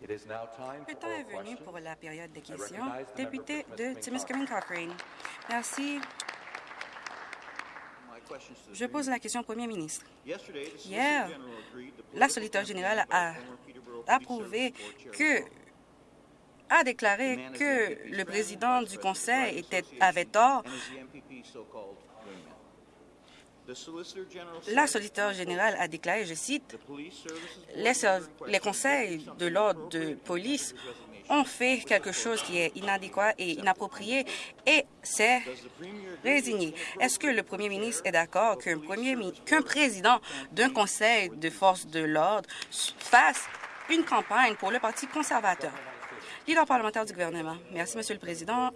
Le temps est venu pour la période des questions. Député de Timiskaming Cochrane. Merci. Je pose la question au Premier ministre. Hier, la Solliciteur générale a approuvé que a déclaré que le président du Conseil était, avait tort. La solliciteur générale a déclaré, je cite, les, les conseils de l'ordre de police ont fait quelque chose qui est inadéquat et inapproprié et s'est résigné. Est-ce que le premier ministre est d'accord qu'un qu'un président d'un conseil de force de l'ordre fasse une campagne pour le Parti conservateur? Leader parlementaire du gouvernement. Merci, Monsieur le Président.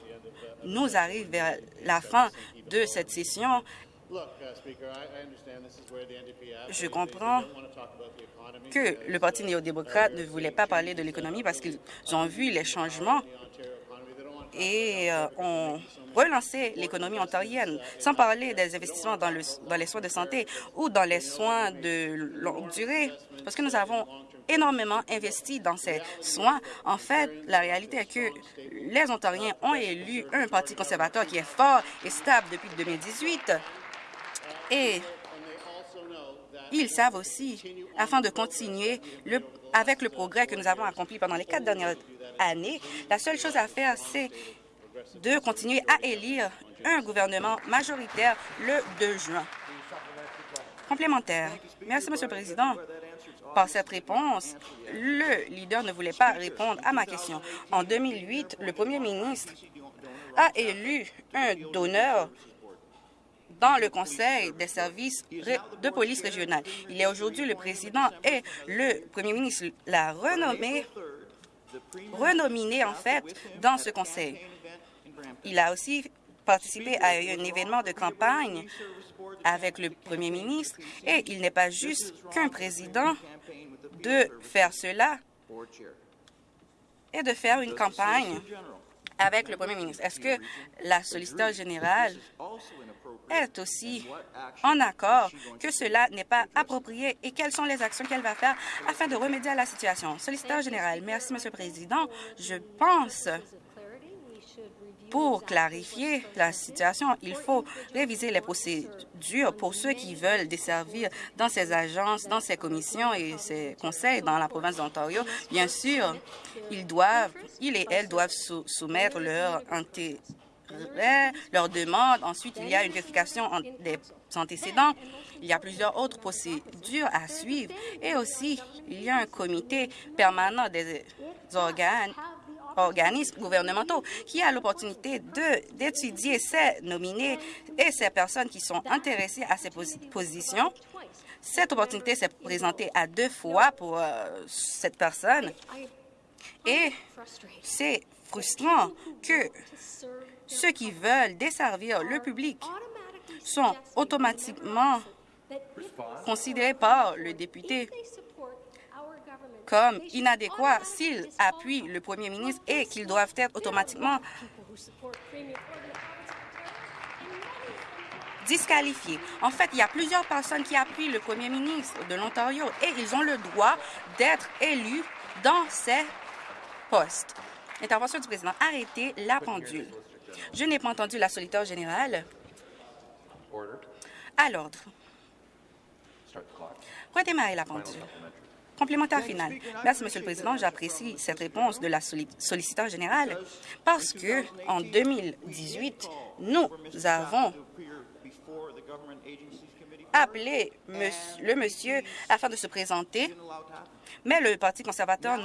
Nous arrivons vers la fin de cette session je comprends que le Parti néo-démocrate ne voulait pas parler de l'économie parce qu'ils ont vu les changements et euh, ont relancé l'économie ontarienne, sans parler des investissements dans, le, dans les soins de santé ou dans les soins de longue durée, parce que nous avons énormément investi dans ces soins. En fait, la réalité est que les Ontariens ont élu un parti conservateur qui est fort et stable depuis 2018 et ils savent aussi, afin de continuer avec le progrès que nous avons accompli pendant les quatre dernières années, la seule chose à faire, c'est de continuer à élire un gouvernement majoritaire le 2 juin. Complémentaire. Merci, Monsieur le Président. Par cette réponse, le leader ne voulait pas répondre à ma question. En 2008, le premier ministre a élu un donneur dans le Conseil des services de police régionale. Il est aujourd'hui le président et le premier ministre l'a renommé, renominé en fait dans ce conseil. Il a aussi participé à un événement de campagne avec le premier ministre et il n'est pas juste qu'un président de faire cela et de faire une campagne avec le premier ministre. Est-ce que la solliciteur générale est aussi en accord que cela n'est pas approprié et quelles sont les actions qu'elle va faire afin de remédier à la situation? Solliciteur général, merci, Monsieur le Président. Je pense pour clarifier la situation, il faut réviser les procédures pour ceux qui veulent desservir dans ces agences, dans ces commissions et ces conseils dans la province d'Ontario. Bien sûr, ils doivent, ils et elles doivent soumettre leur leur demande. Ensuite, il y a une vérification des antécédents. Il y a plusieurs autres procédures à suivre. Et aussi, il y a un comité permanent des organes organismes gouvernementaux qui a l'opportunité d'étudier ces nominés et ces personnes qui sont intéressées à ces positions. Cette opportunité s'est présentée à deux fois pour euh, cette personne et c'est frustrant que ceux qui veulent desservir le public sont automatiquement considérés par le député comme inadéquats s'ils appuient le premier ministre et qu'ils doivent être automatiquement disqualifiés. En fait, il y a plusieurs personnes qui appuient le premier ministre de l'Ontario et ils ont le droit d'être élus dans ces postes. Intervention du président. Arrêtez la pendule. Je n'ai pas entendu la solitaire générale. À l'ordre. Redémarrer la pendule. Merci, Monsieur le Président. J'apprécie cette réponse de la solliciteur générale parce que en 2018, nous avons appelé le monsieur afin de se présenter mais le Parti conservateur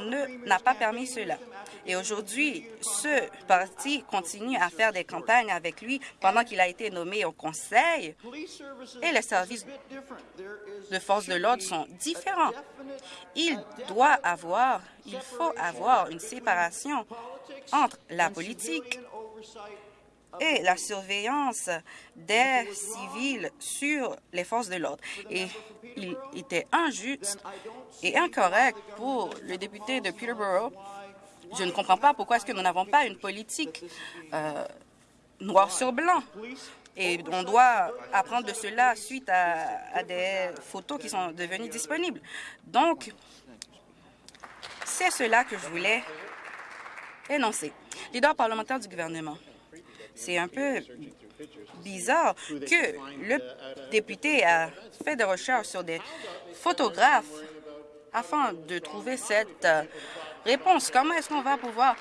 n'a pas permis cela. Et aujourd'hui, ce parti continue à faire des campagnes avec lui pendant qu'il a été nommé au Conseil et les services de force de l'ordre sont différents. Il doit avoir, il faut avoir une séparation entre la politique et la surveillance des civils sur les forces de l'ordre. Et il était injuste et incorrect pour le député de Peterborough. Je ne comprends pas pourquoi est-ce que nous n'avons pas une politique euh, noir sur blanc. Et on doit apprendre de cela suite à, à des photos qui sont devenues disponibles. Donc, C'est cela que je voulais énoncer. Leader parlementaire du gouvernement. C'est un peu bizarre que le député a fait des recherches sur des photographes afin de trouver cette euh, réponse. Comment est-ce qu'on va pouvoir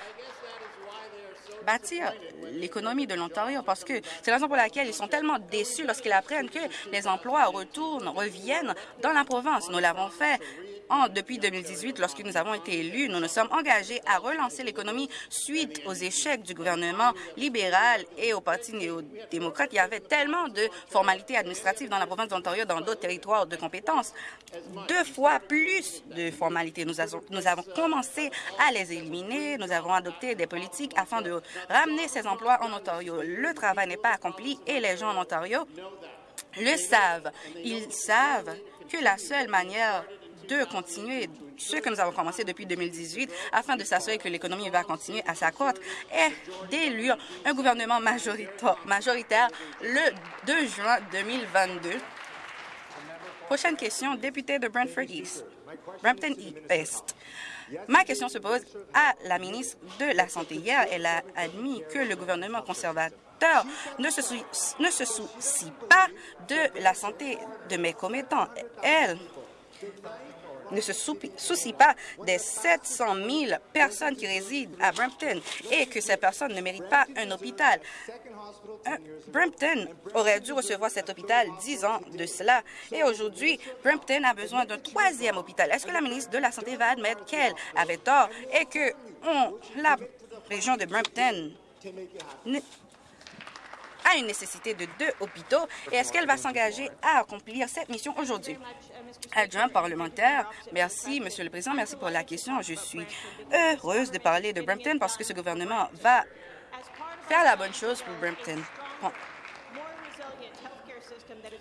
bâtir l'économie de l'Ontario? Parce que c'est la raison pour laquelle ils sont tellement déçus lorsqu'ils apprennent que les emplois retournent, reviennent dans la province. Nous l'avons fait depuis 2018, lorsque nous avons été élus, nous nous sommes engagés à relancer l'économie suite aux échecs du gouvernement libéral et au Parti néo-démocrate. Il y avait tellement de formalités administratives dans la province d'Ontario, dans d'autres territoires de compétences, deux fois plus de formalités. Nous avons, nous avons commencé à les éliminer. Nous avons adopté des politiques afin de ramener ces emplois en Ontario. Le travail n'est pas accompli et les gens en Ontario le savent. Ils savent que la seule manière de continuer ce que nous avons commencé depuis 2018 afin de s'assurer que l'économie va continuer à s'accroître et d'élire un gouvernement majoritaire le 2 juin 2022. Prochaine question, député de Brantford East, Brampton East. Ma question se pose à la ministre de la Santé. Hier, elle a admis que le gouvernement conservateur ne se, ne se soucie pas de la santé de mes commettants. Elle ne se soucie pas des 700 000 personnes qui résident à Brampton et que ces personnes ne méritent pas un hôpital. Brampton aurait dû recevoir cet hôpital dix ans de cela et aujourd'hui, Brampton a besoin d'un troisième hôpital. Est-ce que la ministre de la Santé va admettre qu'elle avait tort et que la région de Brampton a une nécessité de deux hôpitaux et est-ce qu'elle va s'engager à accomplir cette mission aujourd'hui? Adjoint parlementaire, merci, Monsieur le Président, merci pour la question. Je suis heureuse de parler de Brampton parce que ce gouvernement va faire la bonne chose pour Brampton.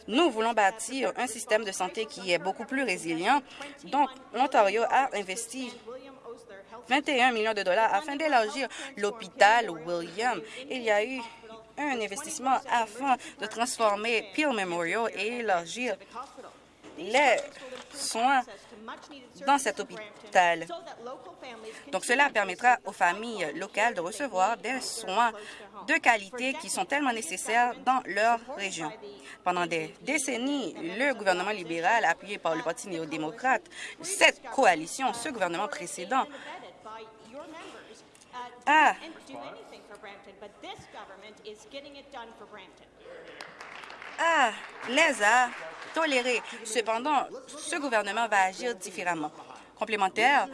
Nous voulons bâtir un système de santé qui est beaucoup plus résilient. Donc, l'Ontario a investi 21 millions de dollars afin d'élargir l'hôpital William. Il y a eu un investissement afin de transformer Peel Memorial et élargir les soins dans cet hôpital. Donc, cela permettra aux familles locales de recevoir des soins de qualité qui sont tellement nécessaires dans leur région. Pendant des décennies, le gouvernement libéral, appuyé par le Parti néo-démocrate, cette coalition, ce gouvernement précédent, a ah, les a tolérés. Cependant, ce gouvernement va agir différemment. Complémentaire,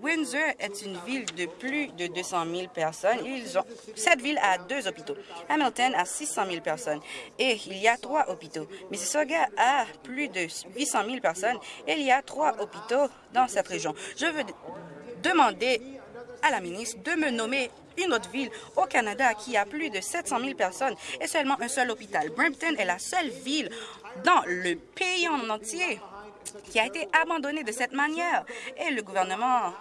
Windsor est une ville de plus de 200 000 personnes. Ils ont, cette ville a deux hôpitaux. Hamilton a 600 000 personnes et il y a trois hôpitaux. Mississauga a plus de 800 000 personnes et il y a trois hôpitaux dans cette région. Je veux demander à la ministre de me nommer une autre ville au Canada qui a plus de 700 000 personnes et seulement un seul hôpital. Brampton est la seule ville dans le pays en entier qui a été abandonnée de cette manière et le gouvernement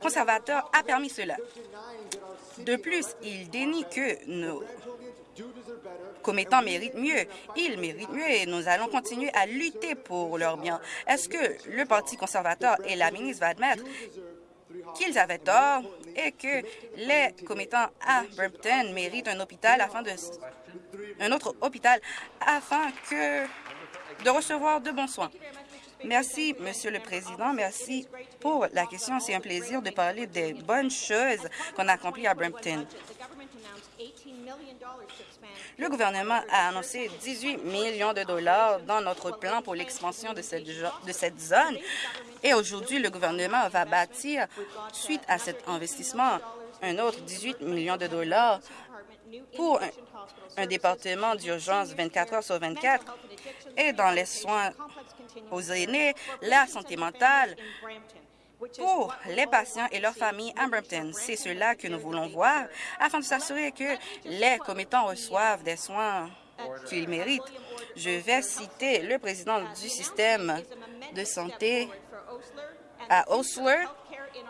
conservateur a permis cela. De plus, il dénie que nos commettants méritent mieux. Ils méritent mieux et nous allons continuer à lutter pour leur bien. Est-ce que le Parti conservateur et la ministre vont admettre qu'ils avaient tort et que les commettants à Brampton méritent un hôpital afin de un autre hôpital afin que de recevoir de bons soins. Merci, Monsieur le Président. Merci pour la question. C'est un plaisir de parler des bonnes choses qu'on a accomplies à Brampton. Le gouvernement a annoncé 18 millions de dollars dans notre plan pour l'expansion de cette, de cette zone. Et aujourd'hui, le gouvernement va bâtir, suite à cet investissement, un autre 18 millions de dollars pour un, un département d'urgence 24 heures sur 24 et dans les soins aux aînés, la santé mentale, pour les patients et leurs familles à Brampton. C'est cela que nous voulons voir afin de s'assurer que les commettants reçoivent des soins qu'ils méritent. Je vais citer le président du système de santé à Osler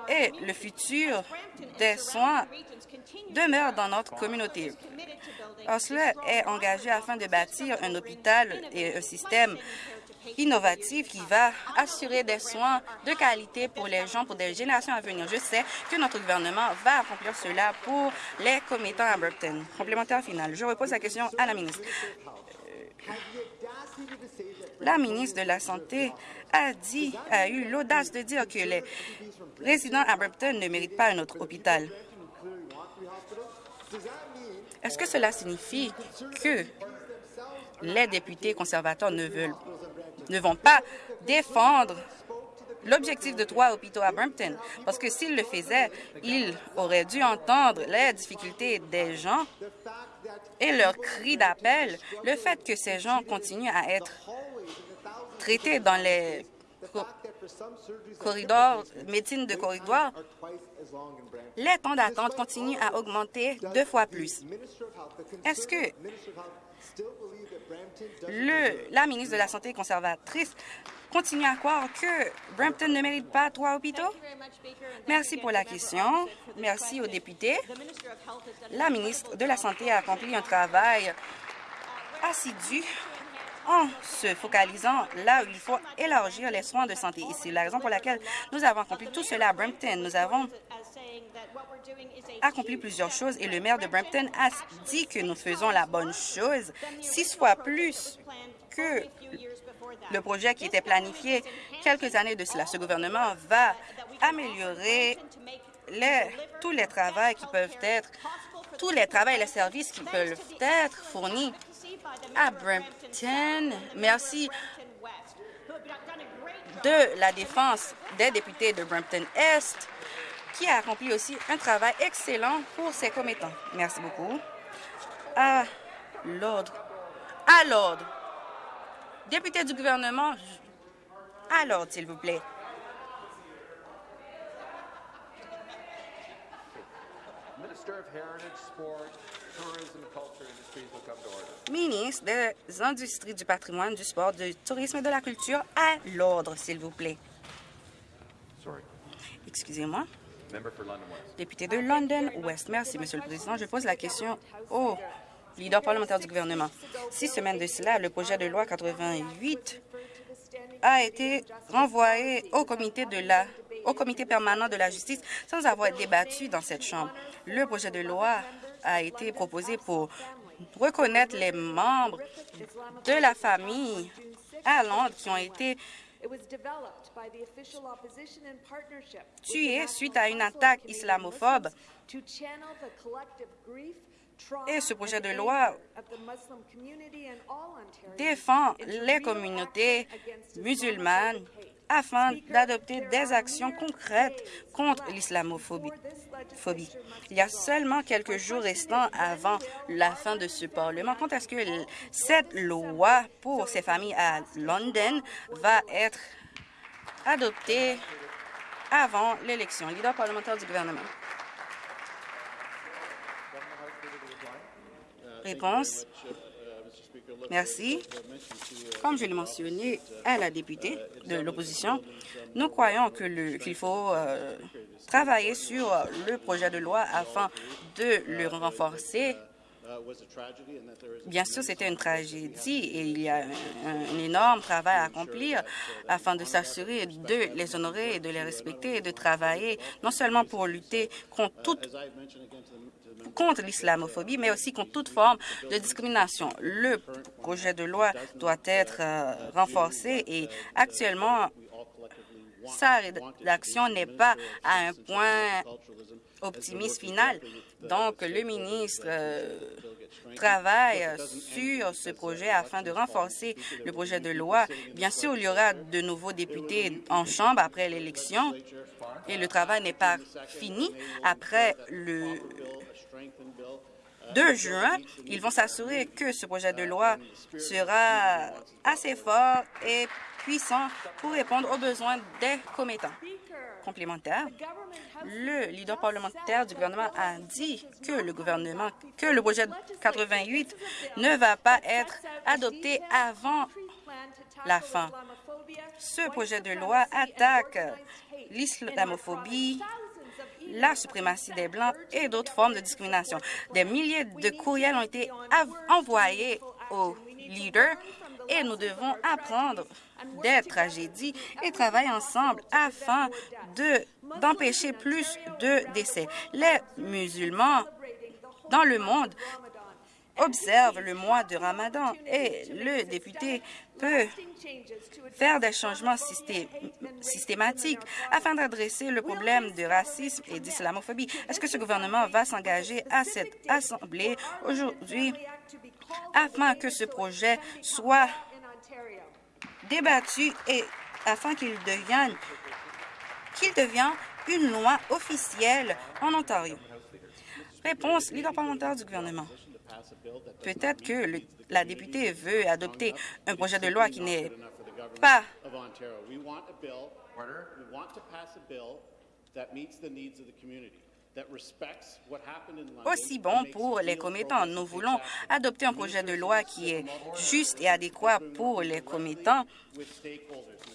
et le futur des soins demeure dans notre communauté. Osler est engagé afin de bâtir un hôpital et un système innovative qui va assurer des soins de qualité pour les gens, pour des générations à venir. Je sais que notre gouvernement va accomplir cela pour les commettants à Burton. Complémentaire final. Je repose la question à la ministre. Euh, la ministre de la Santé a dit, a eu l'audace de dire que les résidents à Brampton ne méritent pas un autre hôpital. Est-ce que cela signifie que les députés conservateurs ne, veulent, ne vont pas défendre l'objectif de trois hôpitaux à Brampton? Parce que s'ils le faisaient, ils auraient dû entendre les difficultés des gens et leurs cris d'appel, le fait que ces gens continuent à être traités dans les corridors, médecine de corridor, les temps d'attente continuent à augmenter deux fois plus. Est-ce que le, la ministre de la Santé conservatrice continue à croire que Brampton ne mérite pas trois hôpitaux? Merci pour la question. Merci aux députés. La ministre de la Santé a accompli un travail assidu en se focalisant là où il faut élargir les soins de santé. Et c'est la raison pour laquelle nous avons accompli tout cela à Brampton. Nous avons accompli plusieurs choses et le maire de Brampton a dit que nous faisons la bonne chose six fois plus que le projet qui était planifié quelques années de cela. Ce gouvernement va améliorer tous les travaux qui peuvent être, tous les travaux et les services qui peuvent être fournis à Brampton. Merci de la défense des députés de Brampton-Est qui a accompli aussi un travail excellent pour ses commettants. Merci beaucoup. À l'ordre. À l'ordre. Député du gouvernement, à l'ordre, s'il vous plaît. Ministre des Industries, du patrimoine, du sport, du tourisme et de la culture, à l'ordre, s'il vous plaît. Excusez-moi. Député de London West. Merci, Monsieur le Président. Je pose la question au leader parlementaire du gouvernement. Six semaines de cela, le projet de loi 88 a été renvoyé au comité, de la, au comité permanent de la justice sans avoir débattu dans cette Chambre. Le projet de loi a été proposé pour reconnaître les membres de la famille à Londres qui ont été tués suite à une attaque islamophobe. Et ce projet de loi défend les communautés musulmanes afin d'adopter des actions concrètes contre l'islamophobie. Il y a seulement quelques jours restants avant la fin de ce Parlement. Quand est-ce que cette loi pour ces familles à London va être adoptée avant l'élection? Leader parlementaire du gouvernement. Réponse. Merci. Comme je l'ai mentionné à la députée de l'opposition, nous croyons qu'il faut euh, travailler sur le projet de loi afin de le renforcer. Bien sûr, c'était une tragédie. et il y a un, énorme travail à accomplir afin de s'assurer de les honorer et de les respecter et de travailler non seulement pour lutter contre toute contre l'islamophobie, mais aussi contre toute forme de discrimination. Le projet de loi doit être euh, renforcé et actuellement, sa rédaction n'est pas à un point optimiste final. Donc, le ministre euh, travaille sur ce projet afin de renforcer le projet de loi. Bien sûr, il y aura de nouveaux députés en Chambre après l'élection et le travail n'est pas fini. Après le 2 juin, ils vont s'assurer que ce projet de loi sera assez fort et puissant pour répondre aux besoins des commettants. Complémentaire, le leader parlementaire du gouvernement a dit que le gouvernement, que le projet 88 ne va pas être adopté avant la fin. Ce projet de loi attaque l'islamophobie, la suprématie des Blancs et d'autres formes de discrimination. Des milliers de courriels ont été envoyés aux leaders et nous devons apprendre des tragédies et travailler ensemble afin d'empêcher plus de décès. Les musulmans dans le monde observe le mois de Ramadan et le député peut faire des changements systématiques afin d'adresser le problème de racisme et d'islamophobie. Est-ce que ce gouvernement va s'engager à cette Assemblée aujourd'hui afin que ce projet soit débattu et afin qu'il devienne, qu'il devienne une loi officielle en Ontario? Réponse, leader parlementaire du gouvernement. Peut-être que la députée veut adopter un projet de loi qui n'est pas aussi bon pour les commettants. Nous voulons adopter un projet de loi qui est juste et adéquat pour les commettants.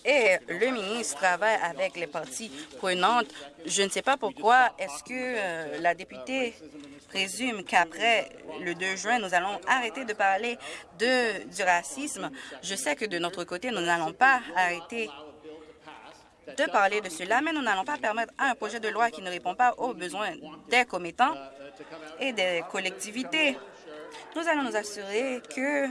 et le ministre travaille avec les parties prenantes. Je ne sais pas pourquoi est-ce que euh, la députée présume qu'après le 2 juin, nous allons arrêter de parler de, du racisme. Je sais que de notre côté, nous n'allons pas arrêter de parler de cela, mais nous n'allons pas permettre à un projet de loi qui ne répond pas aux besoins des commettants et des collectivités. Nous allons nous assurer que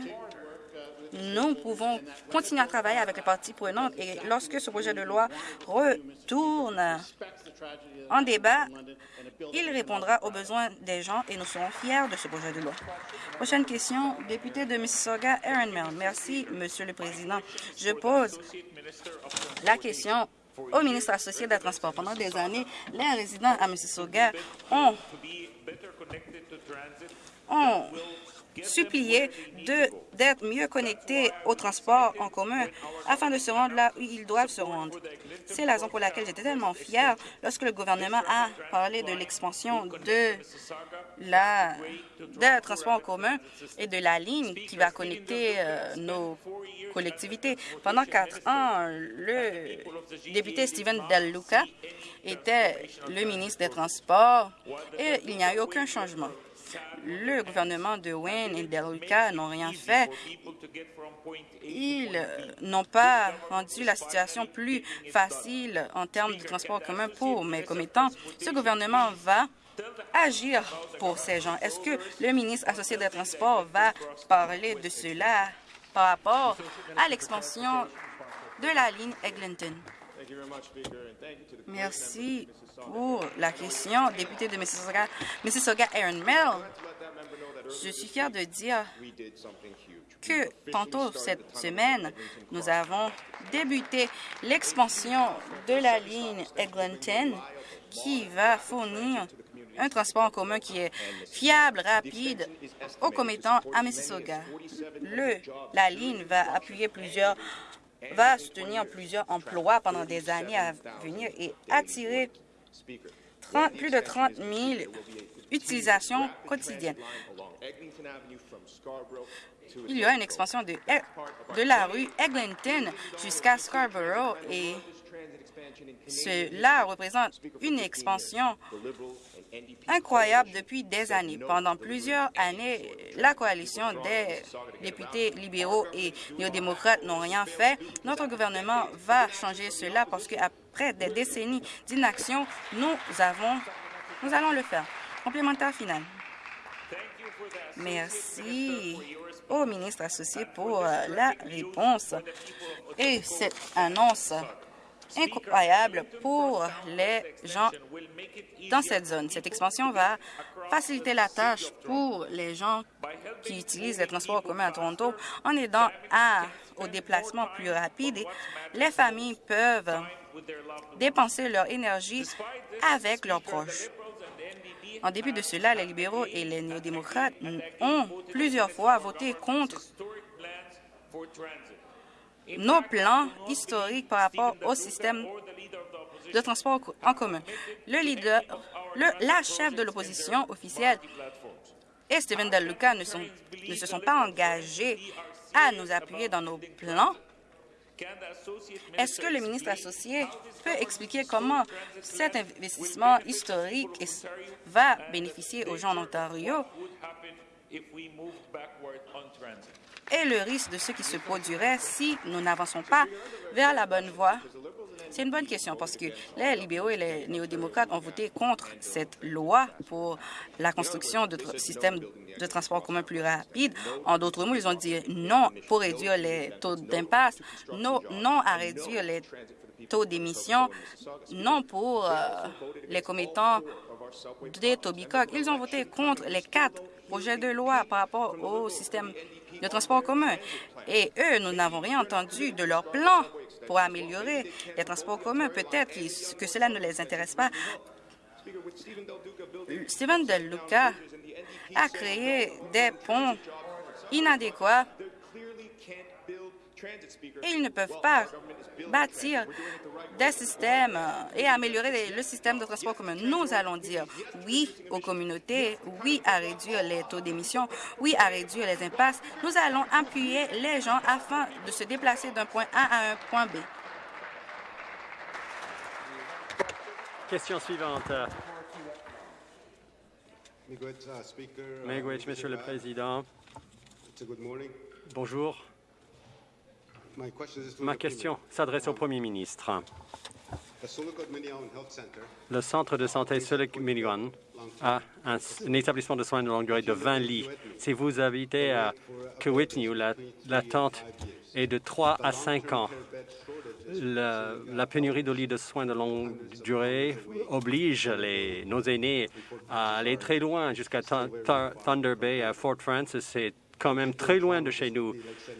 nous pouvons continuer à travailler avec les parties prenantes et lorsque ce projet de loi retourne en débat, il répondra aux besoins des gens et nous serons fiers de ce projet de loi. Prochaine question, député de Mississauga, Aaron Mill. Merci, Monsieur le Président. Je pose la question au ministre associé des Transports. Pendant des années, les résidents à Mississauga ont, ont supplier d'être mieux connectés au transport en commun afin de se rendre là où ils doivent se rendre. C'est la raison pour laquelle j'étais tellement fière lorsque le gouvernement a parlé de l'expansion de la de transport en commun et de la ligne qui va connecter euh, nos collectivités. Pendant quatre ans, le député Steven Del Luca était le ministre des Transports et il n'y a eu aucun changement le gouvernement de Wayne et Luca n'ont rien fait. Ils n'ont pas rendu la situation plus facile en termes de transport commun pour mes commettants. Ce gouvernement va agir pour ces gens. Est-ce que le ministre associé des Transports va parler de cela par rapport à l'expansion de la ligne Eglinton? Merci pour la question. Député de Mississauga, Mississauga Aaron Mill, je suis fier de dire que tantôt cette semaine, nous avons débuté l'expansion de la ligne Eglinton qui va fournir un transport en commun qui est fiable, rapide, aux commettants à Mississauga. Le, la ligne va appuyer plusieurs va soutenir plusieurs emplois pendant des années à venir et attirer plus de 30 000 utilisations quotidiennes. Il y a une expansion de, de la rue Eglinton jusqu'à Scarborough et cela représente une expansion incroyable depuis des années. Pendant plusieurs années, la coalition des députés libéraux et néo-démocrates n'ont rien fait. Notre gouvernement va changer cela parce qu'après des décennies d'inaction, nous avons, nous allons le faire. Complémentaire final. Merci au ministre associé pour euh, la réponse et cette annonce incroyable pour les gens dans cette zone. Cette expansion va faciliter la tâche pour les gens qui utilisent les transports en commun à Toronto en aidant à, au déplacement plus rapide. Les familles peuvent dépenser leur énergie avec leurs proches. En dépit de cela, les libéraux et les néo-démocrates ont plusieurs fois voté contre nos plans historiques par rapport au système de transport en commun. Le leader, le, la chef de l'opposition officielle et Luca ne, sont, ne se sont pas engagés à nous appuyer dans nos plans. Est-ce que le ministre associé peut expliquer comment cet investissement historique va bénéficier aux gens en Ontario? Et le risque de ce qui se produirait si nous n'avançons pas vers la bonne voie? C'est une bonne question parce que les libéraux et les néo-démocrates ont voté contre cette loi pour la construction de systèmes de transport commun plus rapides. En d'autres mots, ils ont dit non pour réduire les taux d'impasse, non, non à réduire les taux d'émission, non pour euh, les commettants des Tobicock. Ils ont voté contre les quatre projets de loi par rapport au système de transport commun. Et eux, nous n'avons rien entendu de leur plan pour améliorer les transports communs. Peut-être que cela ne les intéresse pas. Steven Del Luca a créé des ponts inadéquats et ils ne peuvent pas bâtir des systèmes et améliorer le système de transport commun. Nous allons dire oui aux communautés, oui à réduire les taux d'émission, oui à réduire les impasses. Nous allons appuyer les gens afin de se déplacer d'un point A à un point B. Question suivante. Miigwech, Monsieur le Président. Bonjour. Ma question s'adresse au Premier ministre. Le centre de santé Sulik Miliwan a un, établissement de soins de longue durée de 20 lits. Si vous habitez à Kewitnew, l'attente est de 3 à 5 ans. La, pénurie de lits de soins de longue durée oblige les, nos aînés à aller très loin jusqu'à Thunder Bay, à Fort Francis. C'est quand même très loin de chez nous.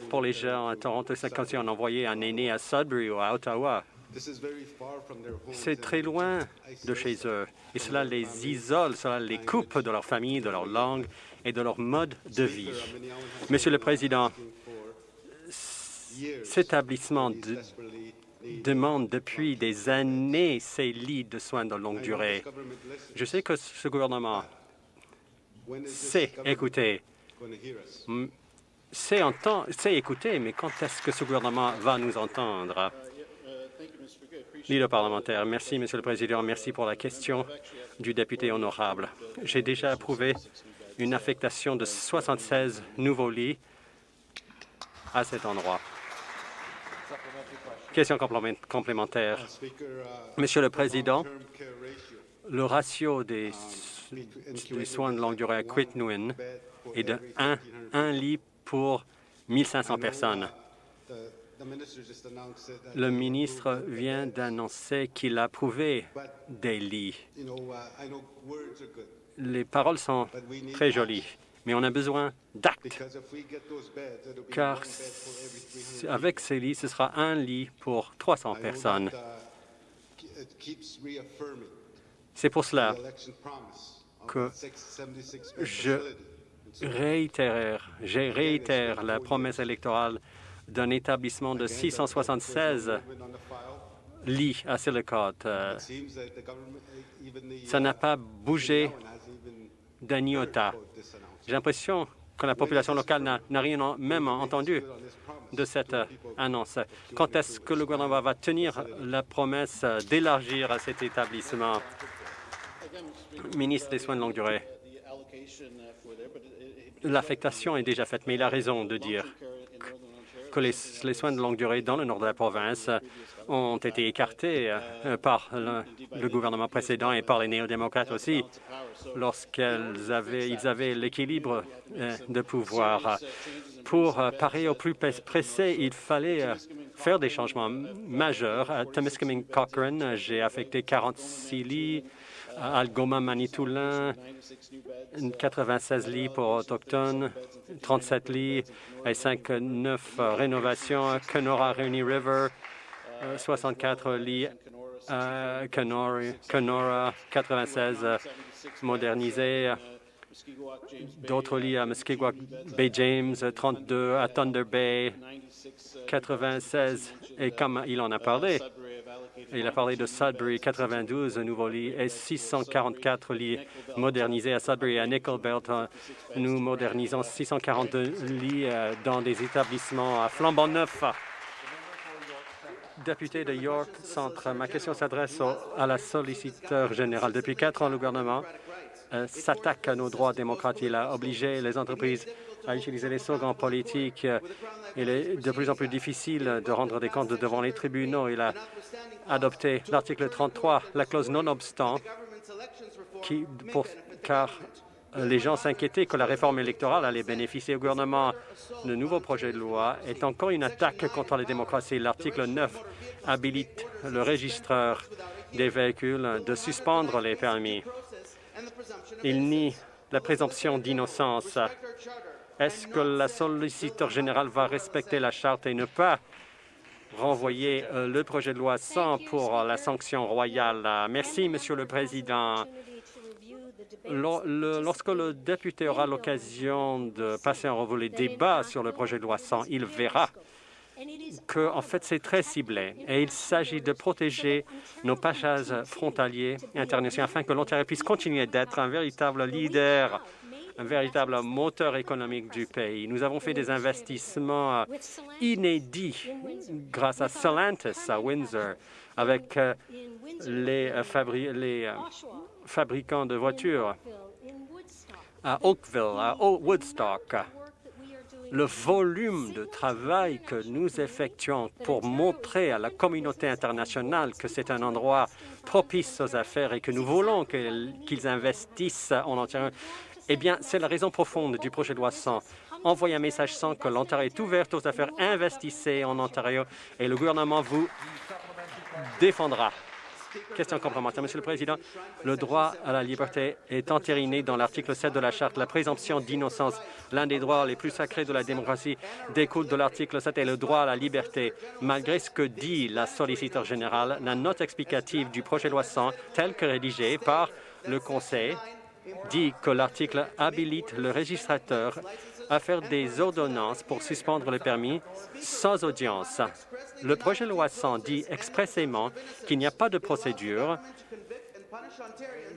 Pour les gens à Toronto, c'est comme si on un aîné à Sudbury ou à Ottawa. C'est très loin de chez eux et cela les isole, cela les coupe de leur famille, de leur langue et de leur mode de vie. Monsieur le Président, cet établissement demande depuis des années ces lits de soins de longue durée. Je sais que ce gouvernement sait écouter, sait écouter, mais quand est-ce que ce gouvernement va nous entendre? Leader parlementaire. Merci, Monsieur le Président. Merci pour la question du député honorable. J'ai déjà approuvé une affectation de 76 nouveaux lits à cet endroit. Question complémentaire. Monsieur le Président, le ratio des, soins de longue durée à Quitnwin est de 1, 1 lit pour 1500 personnes. Le ministre vient d'annoncer qu'il a approuvé des lits. Les paroles sont très jolies, mais on a besoin d'actes, car avec ces lits, ce sera un lit pour 300 personnes. C'est pour cela que je réitère, la promesse électorale d'un établissement de 676 lits à Silicate. Euh, ça n'a pas bougé d'un iota. J'ai l'impression que la population locale n'a rien même entendu de cette euh, annonce. Quand est-ce que le gouvernement va tenir la promesse d'élargir cet établissement? Ministre des Soins de longue durée. L'affectation est déjà faite, mais il a raison de dire que les, soins de longue durée dans le nord de la province ont été écartés euh, par le, gouvernement précédent et par les néo-démocrates aussi lorsqu'ils avaient, avaient l'équilibre euh, de pouvoir. Pour euh, parer au plus pressé, il fallait faire des changements majeurs. À Temiskaming Cochrane, j'ai affecté 46 lits, Algoma Manitoulin, 96 lits pour autochtones, 37 lits et 59 rénovations. Kenora Rainy River, 64 lits à Kenora, 96 modernisés. D'autres lits à Muskegwa Bay James, 32 à Thunder Bay, 96, et comme il en a parlé, il a parlé de Sudbury, 92 nouveaux lits et 644 lits modernisés à Sudbury. À Nickelbelt, nous modernisons 642 lits euh, dans des établissements à flambant neuf. Député de York Centre, ma question s'adresse à la solliciteur générale. Depuis quatre ans, le gouvernement euh, s'attaque à nos droits démocratiques. Il a obligé les entreprises à utiliser les slogans politiques. Il est de plus en plus difficile de rendre des comptes devant les tribunaux. Il a adopté l'article 33, la clause non-obstant, car les gens s'inquiétaient que la réforme électorale allait bénéficier au gouvernement. Le nouveau projet de loi est encore une attaque contre la démocratie. L'article 9 habilite le registreur des véhicules de suspendre les permis. Il nie la présomption d'innocence. Est-ce que la solliciteur générale va respecter la charte et ne pas renvoyer euh, le projet de loi sans pour la sanction royale? Merci, Monsieur le Président. Lorsque le député aura l'occasion de passer en revue les débats sur le projet de loi 100, il verra que, en fait, c'est très ciblé et il s'agit de protéger nos passages frontaliers internationaux afin que l'Ontario puisse continuer d'être un véritable leader un véritable moteur économique du pays. Nous avons fait des investissements inédits grâce à Stellantis à Windsor, avec euh, les, euh, les euh, fabricants de voitures à Oakville, à Woodstock. Le volume de travail que nous effectuons pour montrer à la communauté internationale que c'est un endroit propice aux affaires et que nous voulons qu'ils investissent en Ontario, eh bien, c'est la raison profonde du projet de loi 100. Envoyer un message sans que l'Ontario est ouverte aux affaires, investissez en Ontario et le gouvernement vous défendra. Question complémentaire. Monsieur le Président, le droit à la liberté est entériné dans l'article 7 de la Charte. La présomption d'innocence, l'un des droits les plus sacrés de la démocratie, découle de l'article 7 et le droit à la liberté. Malgré ce que dit la solliciteur générale, la note explicative du projet de loi 100, telle que rédigée par le Conseil, dit que l'article habilite le registrateur à faire des ordonnances pour suspendre le permis sans audience. Le projet de loi 100 dit expressément qu'il n'y a pas de procédure.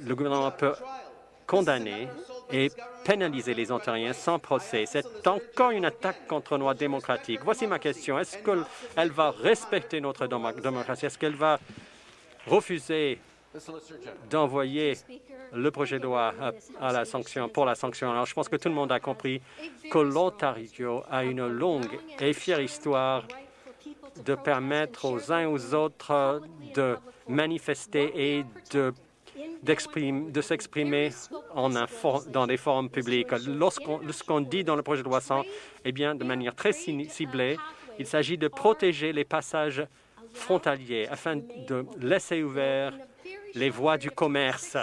Le gouvernement peut condamner et pénaliser les Ontariens sans procès. C'est encore une attaque contre nos démocratiques. Voici ma question. Est-ce qu'elle va respecter notre démocratie? Est-ce qu'elle va refuser d'envoyer le projet de loi à, la sanction, pour la sanction. Alors, je pense que tout le monde a compris que l'Ontario a une longue et fière histoire de permettre aux uns et aux autres de manifester et de de s'exprimer dans des forums publics. Lorsqu'on dit dans le projet de loi 100, eh bien, de manière très ciblée, il s'agit de protéger les passages frontaliers afin de laisser ouverts les voies du commerce.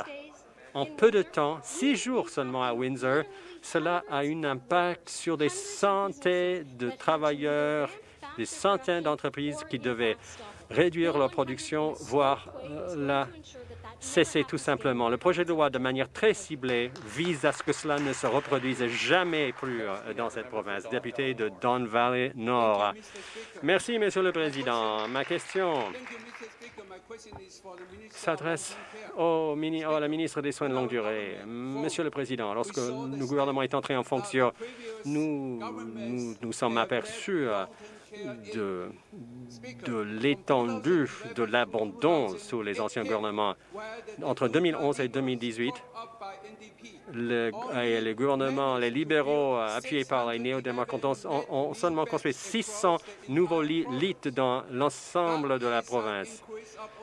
En peu de temps, six jours seulement à Windsor, cela a un impact sur des centaines de travailleurs, des centaines d'entreprises qui devaient réduire leur production, voire euh, la cesser tout simplement. Le projet de loi, de manière très ciblée, vise à ce que cela ne se reproduise jamais plus euh, dans cette province. Député de Don Valley Nord. Merci, Monsieur le Président. Ma question s'adresse à la ministre des Soins de longue durée. Monsieur le Président, lorsque le gouvernement est entré en fonction, nous nous, sommes aperçus de, l'étendue de l'abandon sous les anciens gouvernements. Entre 2011 et 2018, le, les gouvernements, les libéraux appuyés par les néo-démocrates ont, seulement construit 600 nouveaux lits dans l'ensemble de la province.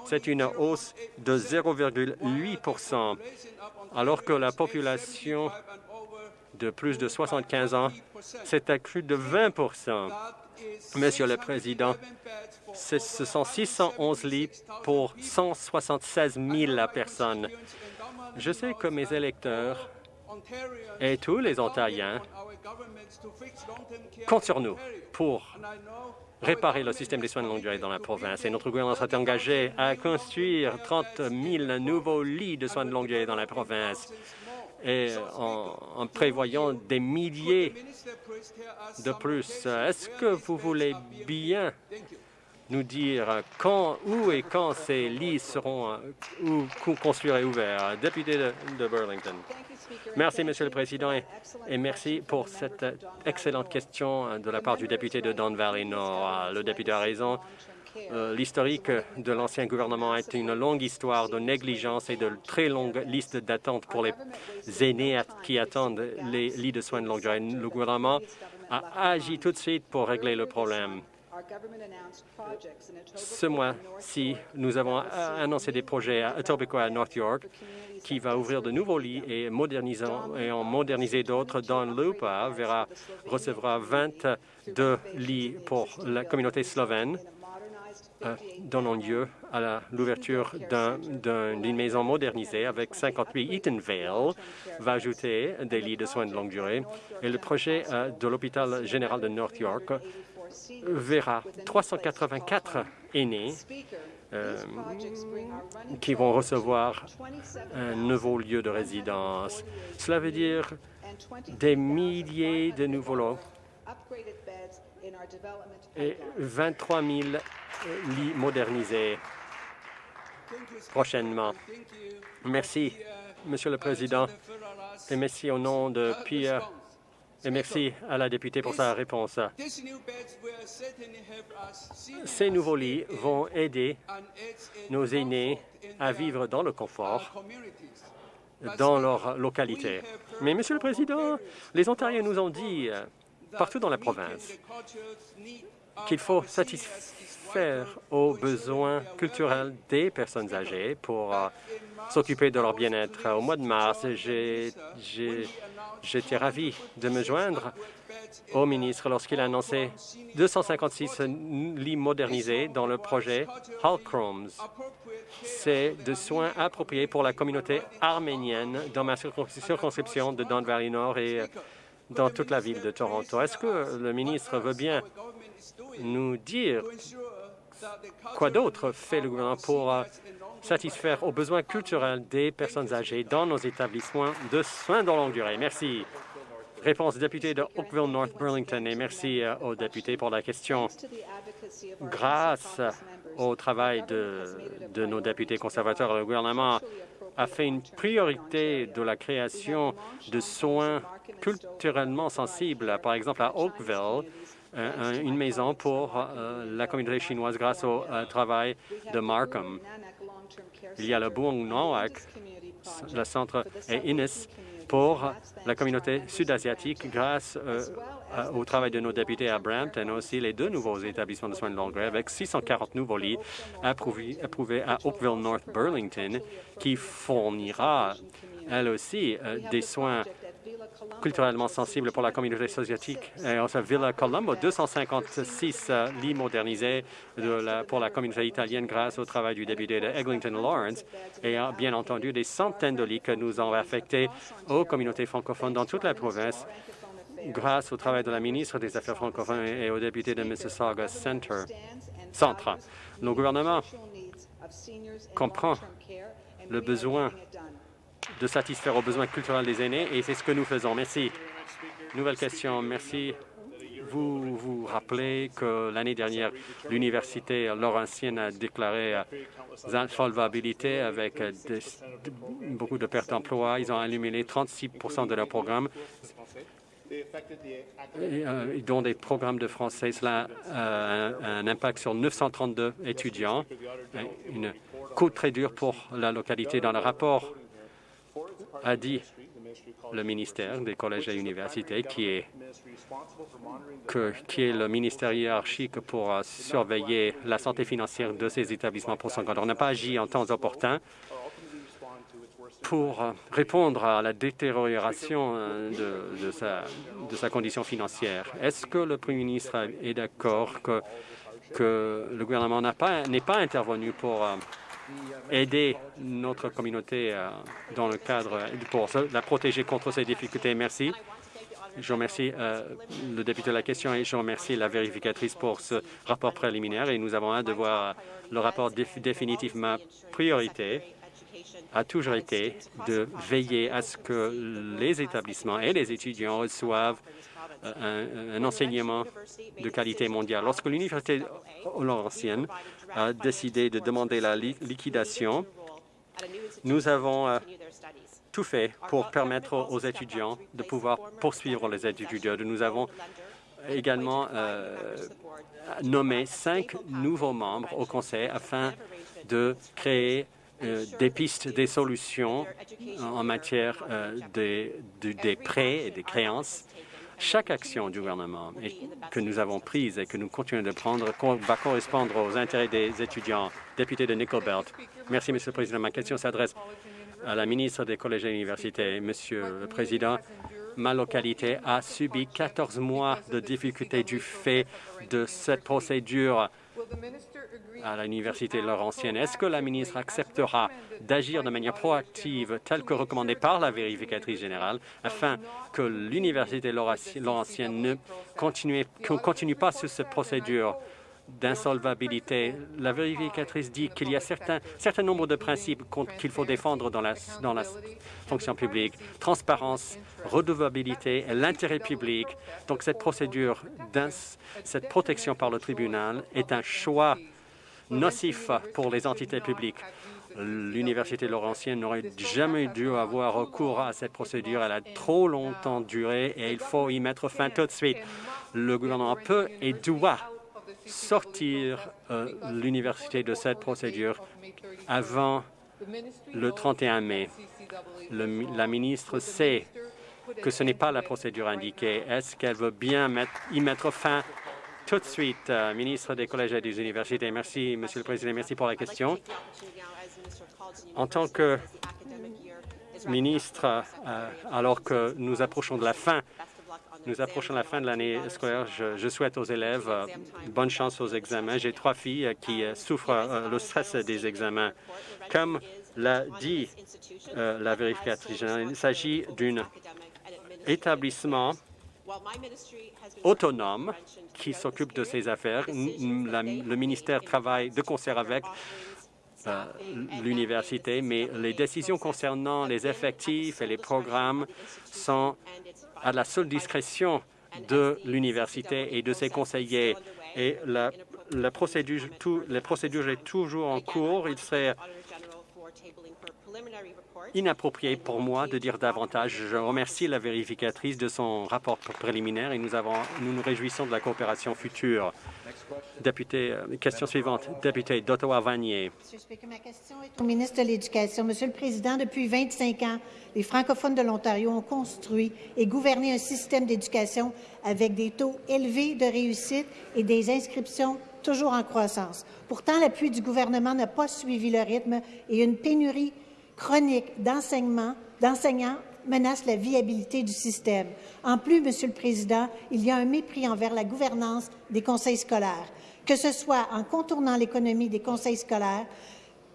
C'est une hausse de 0,8% alors que la population de plus de 75 ans s'est accrue de 20 Monsieur le Président, ce sont 611 lits pour 176 000 personnes. Je sais que mes électeurs et tous les Ontariens comptent sur nous pour réparer le système des soins de longue durée dans la province. Et notre gouvernement s'est engagé à construire 30 000 nouveaux lits de soins de longue durée dans la province et en, prévoyant des milliers de plus. Est-ce que vous voulez bien nous dire quand, où et quand ces lits seront ou, construits et ouverts? Député de Burlington. Merci, Monsieur le Président, et, merci pour cette excellente question de la part du député de Don Valley Nord. Le député a raison. Euh, l'historique de l'ancien gouvernement est une longue histoire de négligence et de très longues listes d'attente pour les aînés qui attendent les lits de soins de longue durée. Le gouvernement a agi tout de suite pour régler le problème. Ce mois-ci, nous avons annoncé des projets à Etobicoke à North York qui va ouvrir de nouveaux lits et, et en moderniser d'autres. Don Lupa verra, recevra 22 lits pour la communauté slovène donnant lieu à l'ouverture d'une maison modernisée avec 58. Eatonvale va ajouter des lits de soins de longue durée. Et le projet euh, de l'hôpital général de North York verra 384 aînés euh, qui vont recevoir un nouveau lieu de résidence. Cela veut dire des milliers de nouveaux lots et 23 000 lits modernisés prochainement. Merci, Monsieur le Président, et merci au nom de Pierre et merci à la députée pour sa réponse. Ces nouveaux lits vont aider nos aînés à vivre dans le confort dans leur localité. Mais, Monsieur le Président, les Ontariens nous ont dit, euh, partout dans la province, qu'il faut satisfaire aux besoins culturels des personnes âgées pour euh, s'occuper de leur bien-être. Au mois de mars, J'étais ravi de me joindre au ministre lorsqu'il a annoncé 256 lits modernisés dans le projet Halchroms. C'est de soins appropriés pour la communauté arménienne dans ma circonscription de Don Valley Nord et dans toute la ville de Toronto. Est-ce que le ministre veut bien nous dire quoi d'autre fait le gouvernement pour euh, satisfaire aux besoins culturels des personnes âgées dans nos établissements de soins de longue durée? Merci. Réponse député de Oakville North Burlington et merci euh, aux députés pour la question. Grâce au travail de, de nos députés conservateurs, le gouvernement a fait une priorité de la création de soins culturellement sensibles. Par exemple, à Oakville, une maison pour euh, la communauté chinoise grâce au euh, travail de Markham. Il y a le Buong Nawak, le centre et Innis pour la communauté sud-asiatique grâce euh, au travail de nos députés à Brampton, aussi les deux nouveaux établissements de soins de longue durée avec 640 nouveaux lits approuvés, à Oakville North Burlington qui fournira elle aussi des soins culturellement sensible pour la communauté soviétique. Et enfin, Villa Colombo, 256 euh, lits modernisés pour la communauté italienne grâce au travail du député de Eglinton Lawrence et bien entendu des centaines de lits que nous avons affectés aux communautés francophones dans toute la province grâce au travail de la ministre des Affaires francophones et au député de Mississauga Center. Centre. Le gouvernement comprend le besoin de satisfaire aux besoins culturels des aînés et c'est ce que nous faisons. Merci. Nouvelle question. Merci. Vous vous rappelez que l'année dernière, l'Université Laurentienne a déclaré insolvabilité avec beaucoup de pertes d'emplois. Ils ont éliminé 36% de leur programme, euh, dont des programmes de français. Cela a un, impact sur 932 étudiants, une coût très dur pour la localité. Dans le rapport a dit le ministère des collèges et universités, qui est, qui est le ministère hiérarchique pour euh, surveiller la santé financière de ces établissements pour On n'a pas agi en temps opportun pour euh, répondre à la détérioration euh, de, sa, de sa condition financière. Est-ce que le Premier ministre est d'accord que, que le gouvernement n'est pas, pas intervenu pour aider notre communauté euh, dans le cadre pour la protéger contre ces difficultés. Merci. Je remercie euh, le député de la question et je remercie la vérificatrice pour ce rapport préliminaire et nous avons hâte de voir le rapport définitif. Ma priorité a toujours été de veiller à ce que les établissements et les étudiants reçoivent euh, un, enseignement de qualité mondiale. Lorsque l'Université Laurentienne a décidé de demander la liquidation, nous avons euh, tout fait pour permettre aux étudiants de pouvoir poursuivre les études. Nous avons également euh, nommé cinq nouveaux membres au Conseil afin de créer euh, des pistes, des solutions en matière des prêts et des créances. Chaque action du gouvernement que nous avons prise et que nous continuons de prendre va correspondre aux intérêts des étudiants. Député de Nickel Belt. Merci, Monsieur le Président. Ma question s'adresse à la ministre des collèges et universités. Monsieur le Président, ma localité a subi 14 mois de difficultés du fait de cette procédure à l'Université Laurentienne. Est-ce que la ministre acceptera d'agir de manière proactive, telle que recommandée par la vérificatrice générale, afin que l'Université Laurentienne ne continue, continue pas sur cette procédure d'insolvabilité? La vérificatrice dit qu'il y a un certain nombre de principes qu'il faut défendre dans la, dans la fonction publique. Transparence, redevabilité et l'intérêt public. Donc cette procédure, cette protection par le tribunal est un choix nocif pour les entités publiques. L'Université Laurentienne n'aurait jamais dû avoir recours à cette procédure. Elle a trop longtemps duré et il faut y mettre fin tout de suite. Le gouvernement peut et doit sortir euh, l'université de cette procédure avant le 31 mai. la ministre sait que ce n'est pas la procédure indiquée. Est-ce qu'elle veut bien y mettre fin tout de suite, euh, ministre des collèges et des universités. Merci, Monsieur le Président. Merci pour la question. En tant que ministre, euh, alors que nous approchons de la fin nous approchons la fin de l'année scolaire. Je, souhaite aux élèves euh, bonne chance aux examens. J'ai trois filles qui souffrent le stress des examens. Comme l'a dit la vérificatrice générale, il s'agit d'un établissement autonome qui s'occupe de ces affaires. le ministère travaille de concert avec euh, l'université, mais les décisions concernant les effectifs et les programmes sont à la seule discrétion de l'université et de ses conseillers. Et la, la procédure, tout, la procédure est toujours en cours. Il serait inapproprié pour moi de dire davantage. Je remercie la vérificatrice de son rapport préliminaire et nous, nous réjouissons de la coopération future. Député, euh, question suivante. Député d'Ottawa-Vanier. Ma question est ministre de l'Éducation. Monsieur le Président, depuis 25 ans, les francophones de l'Ontario ont construit et gouverné un système d'éducation avec des taux élevés de réussite et des inscriptions toujours en croissance. Pourtant, l'appui du gouvernement n'a pas suivi le rythme et une pénurie chronique d'enseignants menace la viabilité du système. En plus, Monsieur le Président, il y a un mépris envers la gouvernance des conseils scolaires, que ce soit en contournant l'économie des conseils scolaires,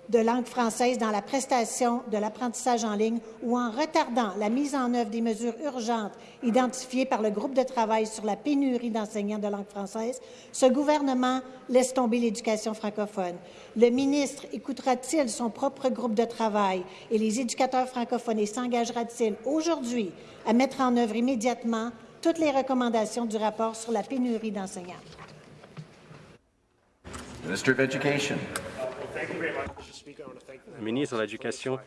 de langue française dans la prestation de l'apprentissage en ligne ou en retardant la mise en œuvre des mesures urgentes identifiées par le groupe de travail sur la pénurie d'enseignants de langue française, ce gouvernement laisse tomber l'éducation francophone. Le ministre écoutera-t-il son propre groupe de travail et les éducateurs francophones et s'engagera-t-il aujourd'hui à mettre en œuvre immédiatement toutes les recommandations du rapport sur la pénurie d'enseignants? Minister of Education ministre de l'Éducation.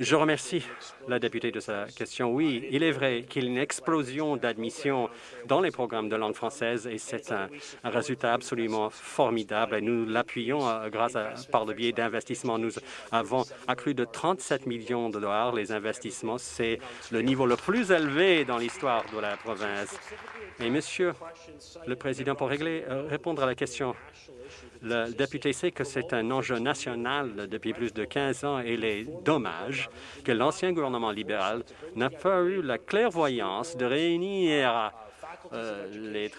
Je remercie la députée de sa question. Oui, il est vrai qu'il y a une explosion d'admission dans les programmes de langue française et c'est un, résultat absolument formidable. Et nous l'appuyons euh, grâce à, par le biais d'investissements. Nous avons accru de 37 millions de dollars les investissements. C'est le niveau le plus élevé dans l'histoire de la province. Et Monsieur le Président, pour euh, répondre à la question le député sait que c'est un enjeu national depuis plus de 15 ans et les dommages que l'ancien gouvernement libéral n'a pas eu la clairvoyance de réunir euh, les,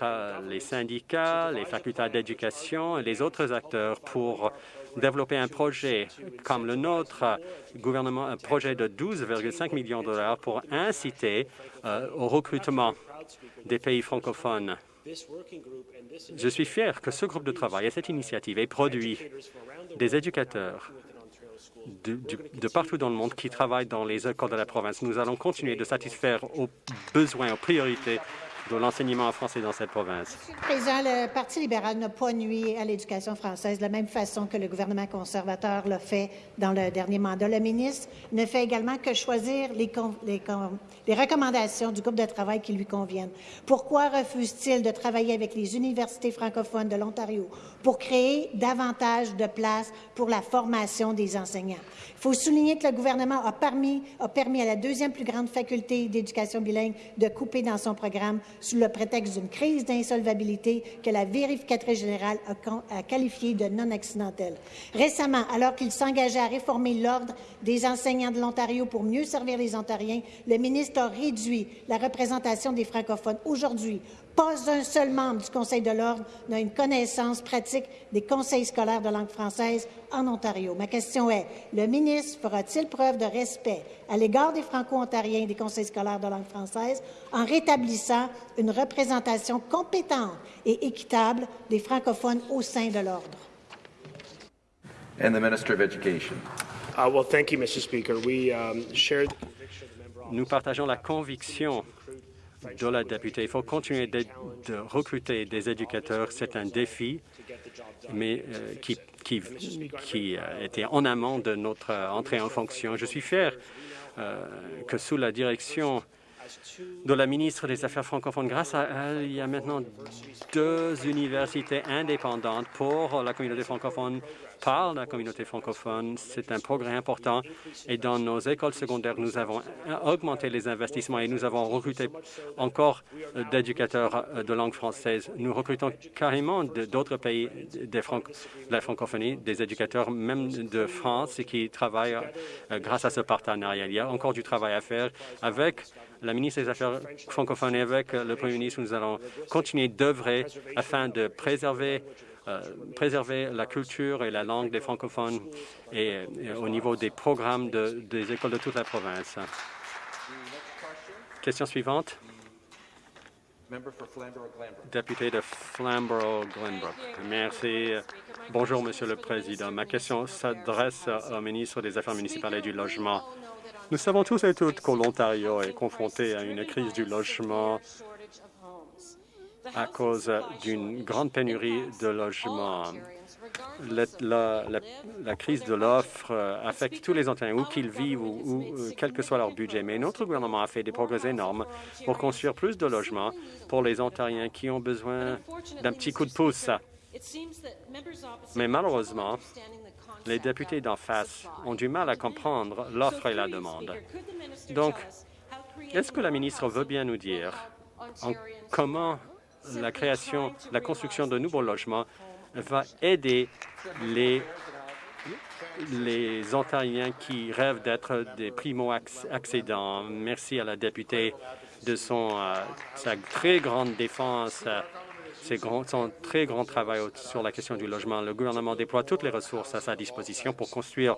les, syndicats, les facultés d'éducation et les autres acteurs pour développer un projet comme le nôtre, gouvernement, un projet de 12,5 millions de dollars pour inciter euh, au recrutement des pays francophones. Je suis fier que ce groupe de travail et cette initiative ait produit des éducateurs de, partout dans le monde qui travaillent dans les écoles de la province. Nous allons continuer de satisfaire aux besoins, aux priorités l'enseignement. Monsieur le Président, le Parti libéral n'a pas nuit à l'éducation française de la même façon que le gouvernement conservateur l'a fait dans le dernier mandat. Le ministre ne fait également que choisir les, les, les recommandations du groupe de travail qui lui conviennent. Pourquoi refuse-t-il de travailler avec les universités francophones de l'Ontario? Pour créer davantage de places pour la formation des enseignants? Faut souligner que le gouvernement a permis, a permis à la deuxième plus grande faculté d'éducation bilingue de couper dans son programme sous le prétexte d'une crise d'insolvabilité que la vérificatrice générale a, a qualifiée de non accidentelle. Récemment, alors qu'il s'engageait à réformer l'ordre des enseignants de l'Ontario pour mieux servir les Ontariens, le ministre a réduit la représentation des francophones. Aujourd'hui, pas un seul membre du Conseil de l'Ordre n'a une connaissance pratique des conseils scolaires de langue française en Ontario. Ma question est, le ministre fera-t-il preuve de respect à l'égard des Franco-Ontariens des conseils scolaires de langue française en rétablissant une représentation compétente et équitable des francophones au sein de l'Ordre? And the Minister of Education. Uh, well, thank you, Mr. Speaker. We um, shared Nous partageons la conviction de la députée. Il faut continuer de, de recruter des éducateurs. C'est un défi, mais euh, qui, qui, qui était en amont de notre entrée en fonction. Je suis fier euh, que sous la direction de la ministre des Affaires francophones, grâce à elle, il y a maintenant deux universités indépendantes pour la communauté francophone par la communauté francophone. C'est un progrès important. Et dans nos écoles secondaires, nous avons augmenté les investissements et nous avons recruté encore d'éducateurs de langue française. Nous recrutons carrément d'autres pays de la francophonie, des éducateurs même de France qui travaillent grâce à ce partenariat. Il y a encore du travail à faire avec la ministre des Affaires francophones et avec le Premier ministre, nous allons continuer d'œuvrer afin de préserver euh, la culture et la langue des francophones et, et au niveau des programmes de, des écoles de toute la province. Question suivante. Député de Flamborough-Glenbrook. Merci. Bonjour, Monsieur le Président. Ma question s'adresse au ministre des Affaires municipales et du Logement. Nous savons tous et toutes que l'Ontario est confronté à une crise du logement à cause d'une grande pénurie de logements. La, la, la, la crise de l'offre affecte tous les Ontariens, où qu'ils vivent ou, ou, quel que soit leur budget. Mais notre gouvernement a fait des progrès énormes pour construire plus de logements pour les Ontariens qui ont besoin d'un petit coup de pouce. Mais malheureusement, les députés d'en face ont du mal à comprendre l'offre et la demande. Donc, est-ce que la ministre veut bien nous dire en comment la création, la construction de nouveaux logements va aider les, Ontariens qui rêvent d'être des primo-accédants? Merci à la députée de euh, sa très grande défense, euh, son très grand travail sur la question du logement. Le gouvernement déploie toutes les ressources à sa disposition pour construire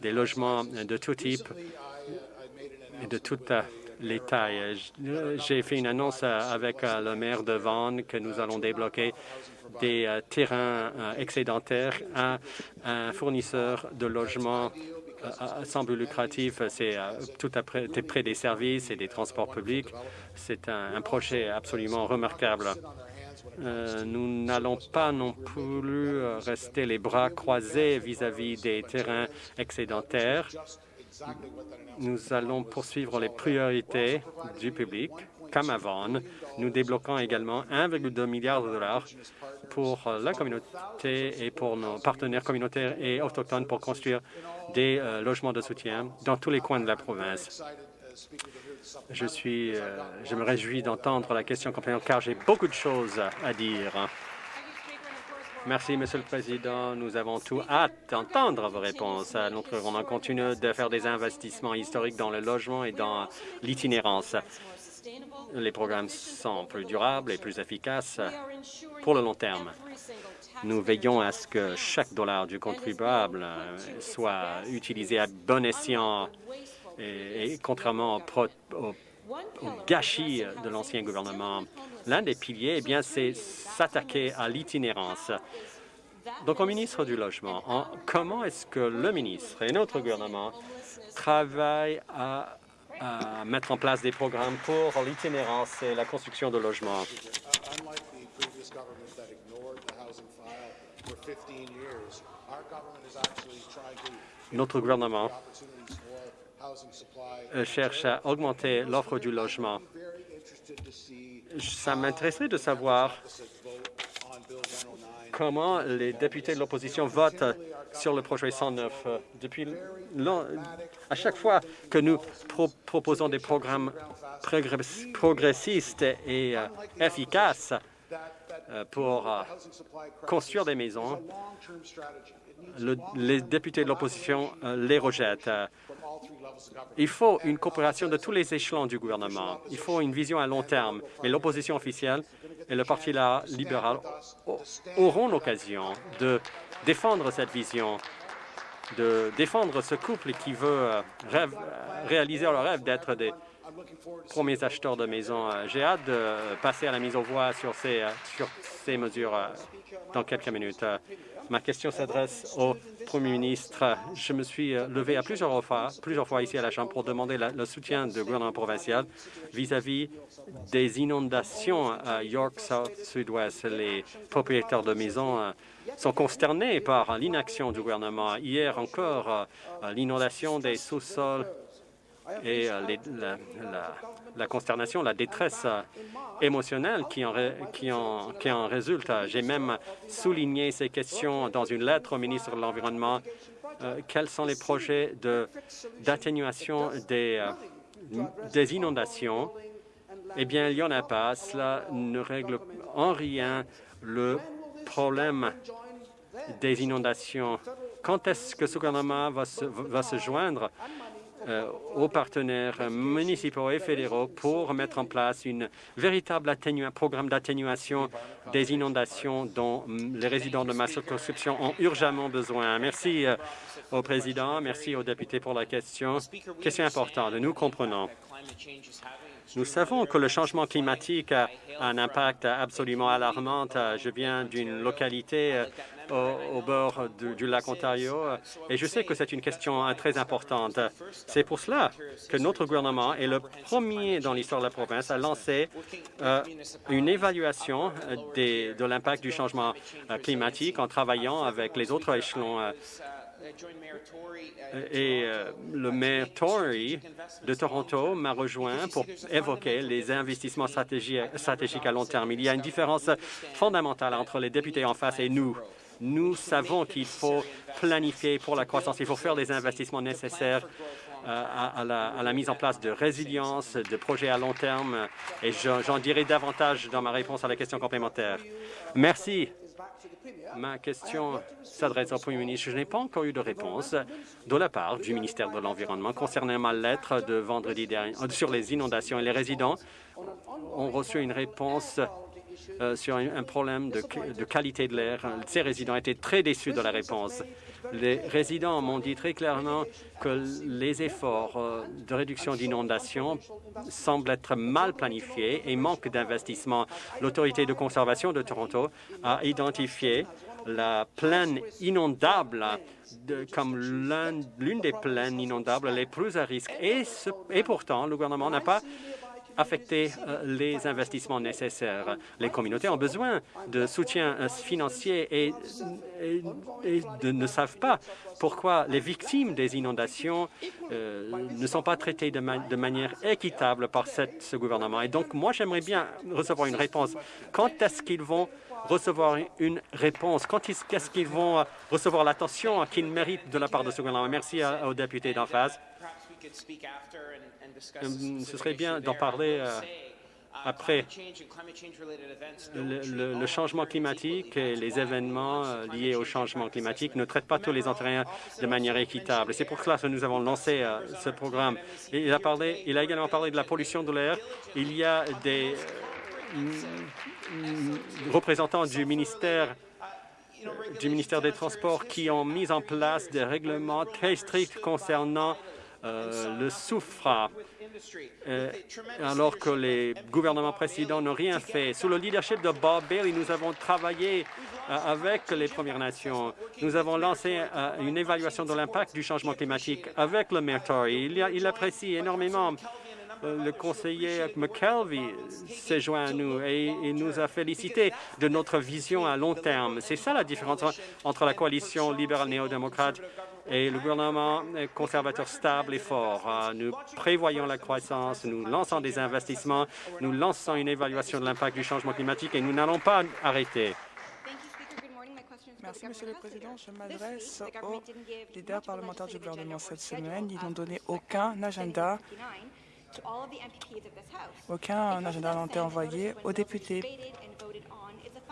des logements de tout type et de toute les tailles. J'ai fait une annonce avec le maire de Vaughan que nous allons débloquer des terrains excédentaires à un fournisseur de logements sans but lucratif, c'est tout près, près des services et des transports publics. C'est un, projet absolument remarquable. Euh, nous n'allons pas non plus rester les bras croisés vis-à-vis -vis des terrains excédentaires. Nous allons poursuivre les priorités du public, comme avant. Nous débloquons également 1,2 milliard de dollars pour la communauté et pour nos partenaires communautaires et autochtones pour construire des euh, logements de soutien dans tous les coins de la province. Euh, je me réjouis d'entendre la question complémentaire car j'ai beaucoup de choses à dire. Merci, Monsieur le Président. Nous avons tout hâte d'entendre vos réponses. Notre on continue de faire des investissements historiques dans le logement et dans l'itinérance. Les programmes sont plus durables et plus efficaces pour le long terme. Nous veillons à ce que chaque dollar du contribuable soit utilisé à bon escient et, contrairement au, gâchis de l'ancien gouvernement, l'un des piliers, eh bien, c'est s'attaquer à l'itinérance. Donc, au ministre du Logement, en, comment est-ce que le ministre et notre gouvernement travaillent à à mettre en place des programmes pour l'itinérance et la construction de logements? Unlike the previous government that ignored the housing file for 15 years, our government is actually trying to Notre gouvernement cherche à augmenter l'offre du logement. Ça m'intéresserait de savoir opposite vote on Bill 109. comment les députés de l'opposition votent sur le projet 109. Euh, Depuis à chaque fois que nous pro- proposons des programmes progress- progressistes et euh, efficaces euh, pour euh, construire des maisons, les députés de l'opposition euh, les rejettent. Il faut une coopération de tous les échelons du gouvernement. Il faut une vision à long terme. Mais l'opposition officielle et le Parti libéral au- auront l'occasion de défendre cette vision, de défendre ce couple qui veut euh, rêve- euh, réaliser leur rêve d'être des premiers acheteurs de maisons. Euh, J'ai hâte de passer à la mise aux voix sur ces, sur ces mesures dans quelques minutes. Ma question s'adresse au Premier ministre. Je me suis euh, levé à plusieurs fois, plusieurs fois ici à la Chambre pour demander le soutien du gouvernement provincial vis-à-vis des inondations à York South Sud-Ouest. Les propriétaires de maisons euh, sont consternés par l'inaction du gouvernement. Hier encore, euh, l'inondation des sous-sols et euh, la, consternation, la détresse euh, émotionnelle qui en, résulte. J'ai même souligné ces questions dans une lettre au ministre de l'Environnement. Euh, quels sont les projets de- d'atténuation des, euh, des inondations? Eh bien, il n'y en a pas. Cela ne règle en rien le problème des inondations. Quand est-ce que ce gouvernement va se, va se joindre? Aux partenaires municipaux et fédéraux pour mettre en place une véritable programme d'atténuation des inondations dont les résidents de ma circonscription ont urgemment besoin. Merci euh, au président, merci aux députés pour la question. Question importante, nous comprenons. Nous savons que le changement climatique a un impact absolument alarmant. Je viens d'une localité euh, au, bord du, lac Ontario euh, et je sais que c'est une question euh, très importante. C'est pour cela que notre gouvernement est le premier dans l'histoire de la province à lancer une évaluation de l'impact du changement climatique en travaillant avec les autres échelons. Et euh, le maire Tory de Toronto m'a rejoint pour évoquer les investissements stratégiques, à long terme. Il y a une différence fondamentale entre les députés en face et nous. Nous savons qu'il faut planifier pour la croissance, il faut faire les investissements nécessaires euh, à, la, mise en place de résilience, de projets à long terme, et j'en dirai davantage dans ma réponse à la question complémentaire. Merci. Ma question s'adresse au Premier ministre. Je n'ai pas encore eu de réponse de la part du ministère de l'Environnement concernant ma lettre de vendredi dernier euh, sur les inondations. Et les résidents ont reçu une réponse euh, sur un, problème de, qualité de l'air. Ces résidents étaient très déçus de la réponse. Les résidents m'ont dit très clairement que les efforts euh, de réduction d'inondations semblent être mal planifiés et manquent d'investissement. L'autorité de conservation de Toronto a identifié la plaine inondable comme l'un- l'une des plaines inondables les plus à risque. Et pourtant, le gouvernement n'a pas affecté euh, les investissements nécessaires. Les communautés ont besoin de soutien euh, financier et, ne savent pas pourquoi les victimes des inondations euh, ne sont pas traitées de, ma- de manière équitable par ce gouvernement. Et donc, moi, j'aimerais bien recevoir une réponse. Quand est-ce qu'ils vont recevoir une réponse? Quand est-ce qu'ils vont recevoir l'attention qu'ils méritent de la part de ce gouvernement? Merci aux députés d'en face. Euh, Ce serait bien d'en parler euh, après. Le, le- le changement climatique et les événements euh, liés au changement climatique ne traitent pas tous les Ontariens de manière équitable. C'est pour cela que nous avons lancé ce programme. Et il, a parlé, il a également parlé de la pollution de l'air. Il y a des euh, mm, mm, représentants du ministère du ministère des Transports qui ont mis en place des règlements très stricts concernant euh, le soufre. euh, alors que les gouvernements précédents n'ont rien fait. Sous le leadership de Bob Bailey, nous avons travaillé euh, avec les Premières Nations. Nous avons lancé euh, une évaluation de l'impact du changement climatique avec le maire Tory. Il, il apprécie énormément le conseiller McKelvey s'est joint à nous et il nous a félicité de notre vision à long terme. C'est ça la différence entre la coalition libérale néo-démocrate et le gouvernement conservateur stable et fort. Nous prévoyons la croissance, nous lançons des investissements, nous lançons une évaluation de l'impact du changement climatique et nous n'allons pas arrêter. Merci, Monsieur le Président. Je m'adresse aux leaders parlementaires du gouvernement cette semaine. Ils n'ont donné aucun agenda aucun agenda n'a été envoyé aux députés.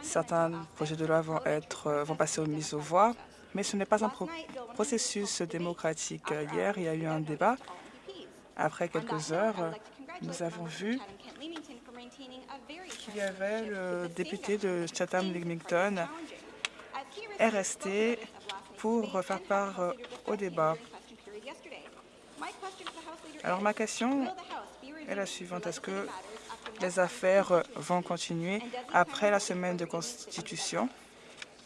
Certains projets de loi vont, être, vont passer aux mises aux voix, mais ce n'est pas un processus démocratique. Hier, il y a eu un débat. Après quelques heures, nous avons vu qu'il y avait le député de Chatham-Limington est resté pour faire part euh, au débat. Alors ma question est la suivante. Est-ce que les affaires vont continuer après la semaine de constitution?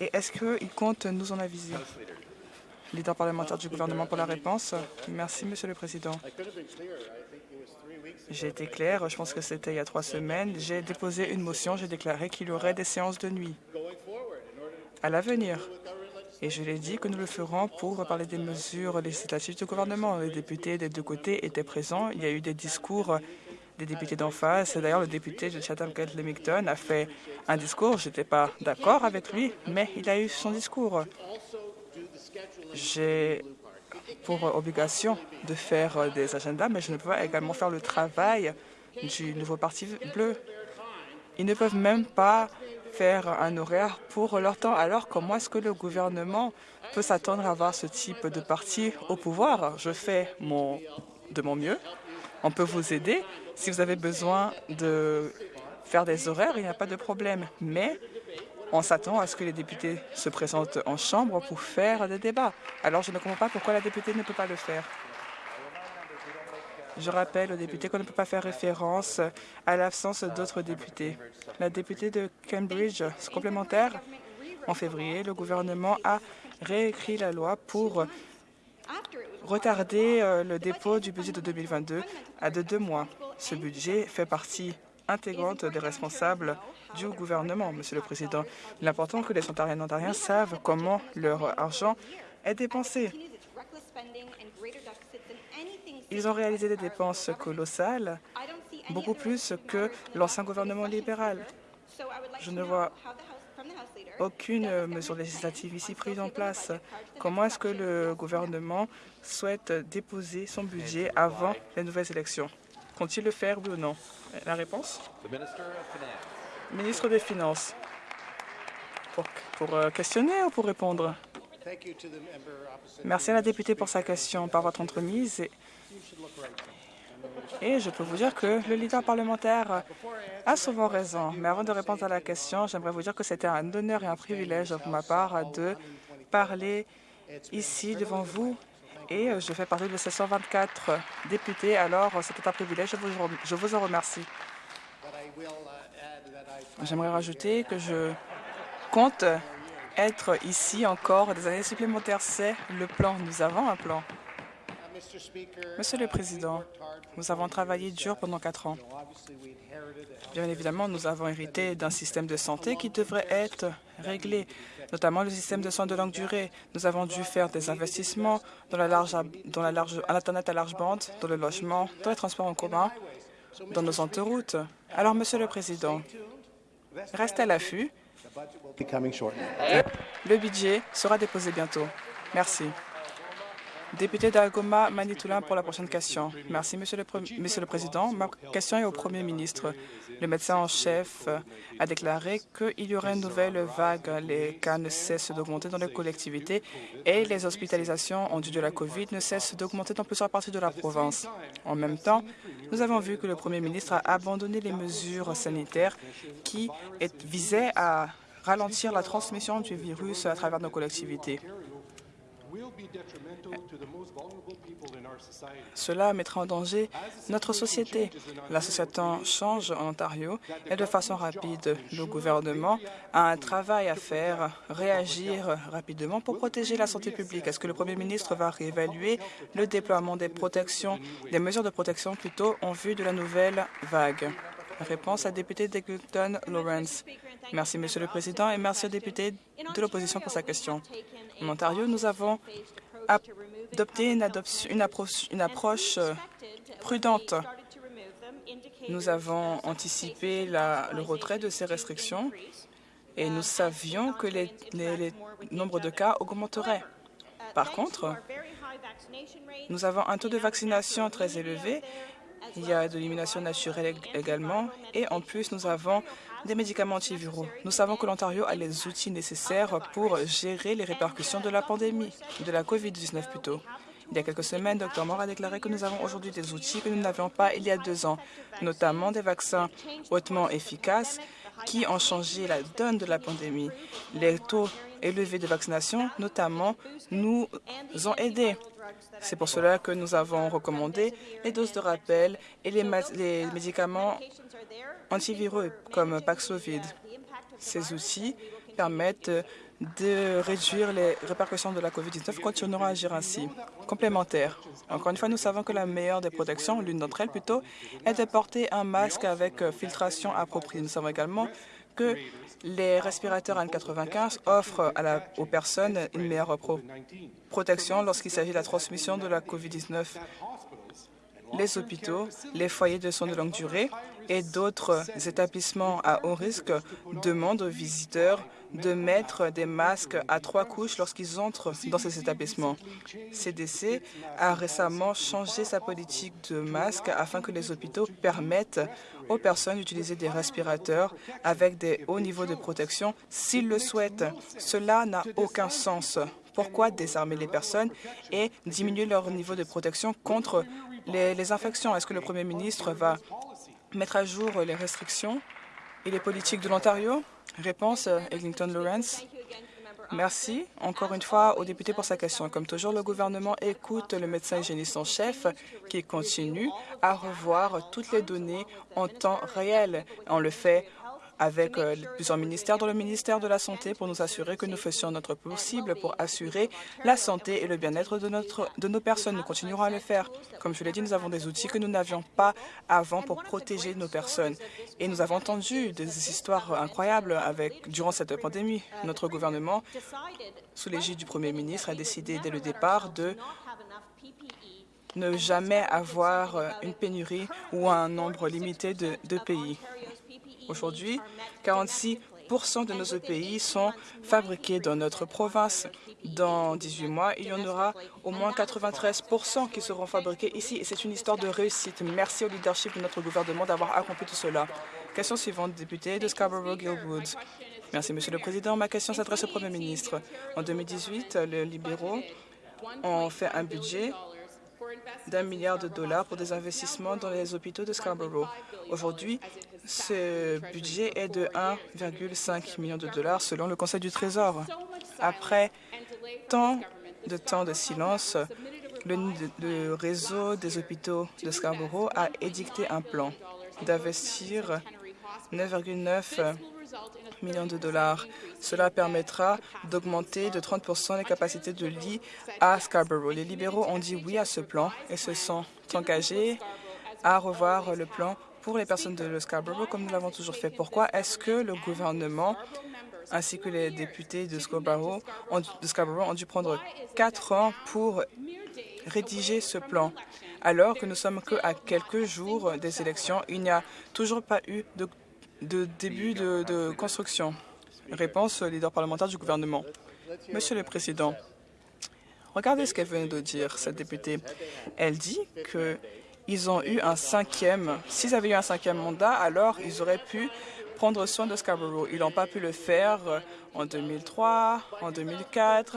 Et est-ce qu'ils comptent nous en aviser? Leader parlementaire du gouvernement pour la réponse. Merci, Monsieur le Président. J'ai été clair, je pense que c'était il y a trois semaines. J'ai déposé une motion, j'ai déclaré qu'il y aurait des séances de nuit à l'avenir. Et je l'ai dit que nous le ferons pour parler des mesures législatives du gouvernement. Les députés des deux côtés étaient présents. Il y a eu des discours des députés d'en face. D'ailleurs, le député de Chatham-Kent-Lemington a fait un discours. Je n'étais pas d'accord avec lui, mais il a eu son discours. J'ai pour obligation de faire des agendas, mais je ne peux pas également faire le travail du nouveau Parti bleu. Ils ne peuvent même pas faire un horaire pour leur temps. Alors, comment est-ce que le gouvernement peut s'attendre à avoir ce type de parti au pouvoir? Je fais mon, de mon mieux. On peut vous aider. Si vous avez besoin de faire des horaires, il n'y a pas de problème. Mais on s'attend à ce que les députés se présentent en chambre pour faire des débats. Alors, je ne comprends pas pourquoi la députée ne peut pas le faire. Je rappelle aux députés qu'on ne peut pas faire référence à l'absence d'autres députés. La députée de Cambridge, complémentaire, en février, le gouvernement a réécrit la loi pour retarder euh, le dépôt du budget de 2022 à de deux mois. Ce budget fait partie intégrante des responsables du gouvernement, Monsieur le Président? Il est important que les Ontariens et Ontariens savent comment leur argent est dépensé. Ils ont réalisé des dépenses colossales, beaucoup plus que l'ancien gouvernement libéral. Je ne vois aucune mesure législative ici prise en place. Comment est-ce que le gouvernement souhaite déposer son budget avant les nouvelles élections? Compte-t-il le faire, oui ou non? La réponse? Ministre des Finances. Pour, pour euh, questionner ou pour répondre? Merci à la députée pour sa question. Par votre entremise, et je peux vous dire que le leader parlementaire a souvent raison. Mais avant de répondre à la question, j'aimerais vous dire que c'était un honneur et un privilège pour ma part de parler ici devant vous. Et je fais partie de ces 124 députés. Alors, c'était un privilège. Je vous, en remercie. J'aimerais rajouter que je compte être ici encore des années supplémentaires. C'est le plan. Nous avons un plan. Monsieur le Président, nous avons travaillé dur pendant quatre ans. Bien évidemment, nous avons hérité d'un système de santé qui devrait être réglé, notamment le système de soins de longue durée. Nous avons dû faire des investissements dans la large, dans la large, l'Internet à large bande, dans le logement, dans les transports en commun, dans nos autoroutes. Alors, Monsieur le Président, restez à l'affût. Le budget sera déposé bientôt. Merci. Député d'Algoma, Manitoulin, pour la prochaine question. Merci, Monsieur le, Monsieur le Président. Ma question est au Premier ministre. Le médecin en chef a déclaré qu'il y aurait une nouvelle vague. Les cas ne cessent d'augmenter dans les collectivités et les hospitalisations en dû de la COVID ne cessent d'augmenter dans plusieurs parties de la province. En même temps, nous avons vu que le Premier ministre a abandonné les mesures sanitaires qui visaient à ralentir la transmission du virus à travers nos collectivités. Cela mettra en danger notre société. La société change en Ontario et de façon rapide. Le gouvernement a un travail à faire, réagir rapidement pour protéger la santé publique? Est-ce que le Premier ministre va réévaluer le déploiement des protections, des mesures de protection plutôt en vue de la nouvelle vague? Réponse à député d'Eglinton Lawrence. Merci, Monsieur le Président, et merci au député de l'opposition pour sa question. En Ontario, nous avons adopté une, approche, euh, prudente. Nous avons anticipé le retrait de ces restrictions et nous savions que les, les, nombres de cas augmenteraient. Par contre, nous avons un taux de vaccination très élevé il y a de l'élimination naturelle également. Et en plus, nous avons des médicaments antiviraux. Nous savons que l'Ontario a les outils nécessaires pour gérer les répercussions de la pandémie, de la COVID-19 plutôt. Il y a quelques semaines, Dr Moore a déclaré que nous avons aujourd'hui des outils que nous n'avions pas il y a deux ans, notamment des vaccins hautement efficaces qui ont changé la donne de la pandémie. Les taux élevés de vaccination, notamment, nous ont aidés. C'est pour cela que nous avons recommandé les doses de rappel et les, les médicaments antiviraux comme Paxlovid. Ces outils permettent de réduire les répercussions de la COVID-19 continueront à agir ainsi. Complémentaire. Encore une fois, nous savons que la meilleure des protections, l'une d'entre elles plutôt, est de porter un masque avec filtration appropriée. Nous savons également que les respirateurs N95 offrent aux personnes une meilleure protection lorsqu'il s'agit de la transmission de la COVID-19. Les hôpitaux, les foyers de soins de longue durée et d'autres établissements à haut risque demandent aux visiteurs de mettre des masques à trois couches lorsqu'ils entrent dans ces établissements. CDC a récemment changé sa politique de masques afin que les hôpitaux permettent aux personnes d'utiliser des respirateurs avec des hauts niveaux de protection s'ils le souhaitent. Cela n'a aucun sens. Pourquoi désarmer les personnes et diminuer leur niveau de protection contre les, les infections? Est-ce que le Premier ministre va mettre à jour les restrictions et les politiques de l'Ontario Réponse, Eglinton Lawrence. Merci encore une fois au député pour sa question. Comme toujours, le gouvernement écoute le médecin hygiéniste en chef qui continue à revoir toutes les données en temps réel. On le fait avec euh, plusieurs ministères, dans le ministère de la Santé, pour nous assurer que nous fassions notre possible pour assurer la santé et le bien-être de, de nos personnes. Nous continuerons à le faire. Comme je l'ai dit, nous avons des outils que nous n'avions pas avant pour protéger nos personnes. Et nous avons entendu des histoires incroyables avec, durant cette pandémie. Notre gouvernement, sous l'égide du Premier ministre, a décidé dès le départ de ne jamais avoir une pénurie ou un nombre limité de pays. Aujourd'hui, 46% de nos EPI sont fabriqués dans notre province. Dans 18 mois, il y en aura au moins 93% qui seront fabriqués ici. Et c'est une histoire de réussite. Merci au leadership de notre gouvernement d'avoir accompli tout cela. Question suivante, député de Scarborough-Gilwood. Merci, Monsieur le Président. Ma question s'adresse au Premier ministre. En 2018, les libéraux ont fait un budget d'un milliard de dollars pour des investissements dans les hôpitaux de Scarborough. Aujourd'hui, ce budget est de 1,5 million de dollars selon le Conseil du Trésor. Après tant de temps de silence, le, réseau des hôpitaux de Scarborough a édicté un plan d'investir 9,9 millions de dollars. Cela permettra d'augmenter de 30% les capacités de lits à Scarborough. Les libéraux ont dit oui à ce plan et se sont engagés à revoir le plan pour les personnes de Scarborough comme nous l'avons toujours fait. Pourquoi est-ce que le gouvernement ainsi que les députés de Scarborough, ont, de Scarborough ont dû prendre quatre ans pour rédiger ce plan alors que nous sommes qu'à quelques jours des élections. Il n'y a toujours pas eu de de début de, construction? Réponse leader parlementaire du gouvernement. Monsieur le Président, regardez ce qu'elle vient de dire, cette députée. Elle dit qu'ils ont eu un cinquième. S'ils avaient eu un cinquième mandat, alors ils auraient pu prendre soin de Scarborough. Ils n'ont pas pu le faire en 2003, en 2004,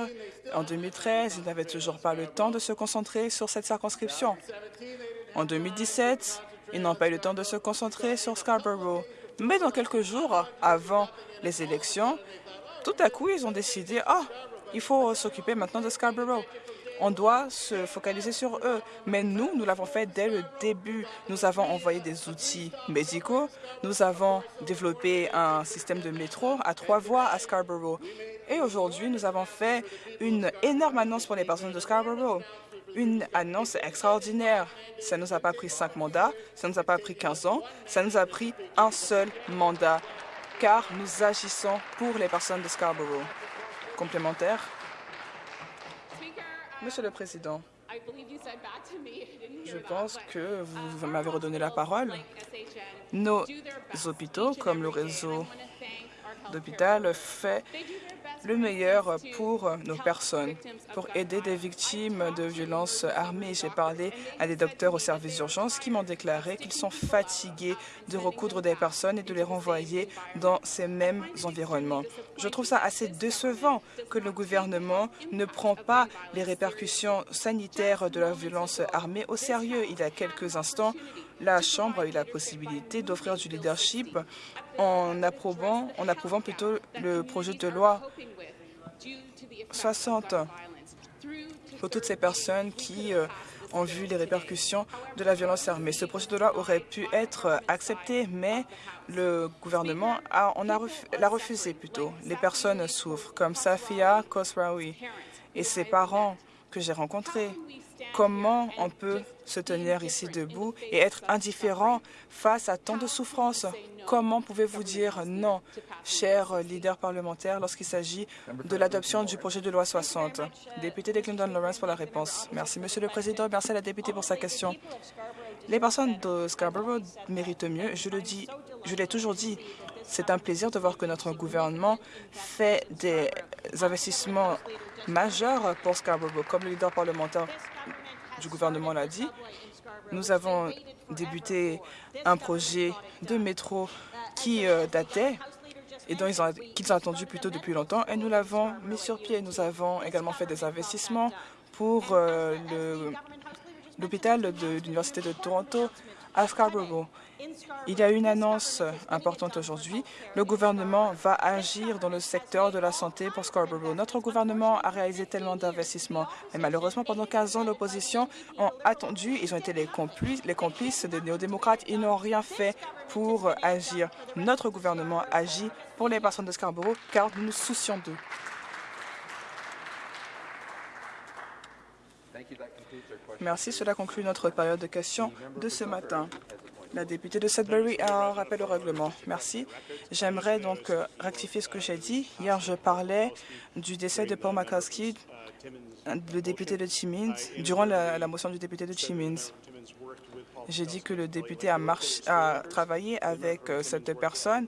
en 2013. Ils n'avaient toujours pas le temps de se concentrer sur cette circonscription. En 2017, ils n'ont pas eu le temps de se concentrer sur Scarborough. Mais dans quelques jours avant les élections, tout à coup, ils ont décidé, ah, Il faut s'occuper maintenant de Scarborough. On doit se focaliser sur eux. Mais nous, nous l'avons fait dès le début. Nous avons envoyé des outils médicaux. Nous avons développé un système de métro à trois voies à Scarborough. Et aujourd'hui, nous avons fait une énorme annonce pour les personnes de Scarborough. Une annonce extraordinaire. Ça ne nous a pas pris cinq mandats, ça ne nous a pas pris 15 ans, ça nous a pris un seul mandat, car nous agissons pour les personnes de Scarborough. Complémentaire. Monsieur le Président, je pense que vous m'avez redonné la parole. Nos hôpitaux, comme le réseau d'hôpital, fait le meilleur pour nos personnes, pour aider des victimes de violences armées. J'ai parlé à des docteurs au service d'urgence qui m'ont déclaré qu'ils sont fatigués de recoudre des personnes et de les renvoyer dans ces mêmes environnements. Je trouve ça assez décevant que le gouvernement ne prend pas les répercussions sanitaires de la violence armée au sérieux. Il y a quelques instants, la Chambre a eu la possibilité d'offrir du leadership en approuvant, en approuvant plutôt le projet de loi 60 pour toutes ces personnes qui euh, ont vu les répercussions de la violence armée. Ce projet de loi aurait pu être accepté, mais le gouvernement l'a refusé plutôt. Les personnes souffrent, comme Safia Khosraoui et ses parents que j'ai rencontrés. Comment on peut se tenir ici debout et être indifférent face à tant de souffrances? Comment pouvez-vous dire non, cher leader parlementaire, lorsqu'il s'agit de l'adoption du projet de loi 60 Député de Clinton Lawrence pour la réponse. Merci, Monsieur le Président. Merci à la députée pour sa question. Les personnes de Scarborough méritent mieux. Je le dis, je l'ai toujours dit. C'est un plaisir de voir que notre gouvernement fait des investissements majeurs pour Scarborough. Comme le leader parlementaire du gouvernement l'a dit, nous avons débuté un projet de métro qui euh, datait et dont ils ont, qu'ils ont attendu plutôt depuis longtemps et nous l'avons mis sur pied. Nous avons également fait des investissements pour euh, l'hôpital de l'Université de Toronto à Scarborough. Il y a une annonce importante aujourd'hui. Le gouvernement va agir dans le secteur de la santé pour Scarborough. Notre gouvernement a réalisé tellement d'investissements, mais malheureusement, pendant 15 ans, l'opposition a attendu. Ils ont été les complices, les complices des néo-démocrates. Ils n'ont rien fait pour agir. Notre gouvernement agit pour les personnes de Scarborough, car nous nous soucions d'eux. Merci. Cela conclut notre période de questions de ce matin. La députée de Sudbury a un rappel au règlement. Merci. J'aimerais donc euh, rectifier ce que j'ai dit. Hier, je parlais du décès de Paul McCoskey, le député de Timmins, durant la, motion du député de Timmins. J'ai dit que le député a, travaillé avec euh, cette personne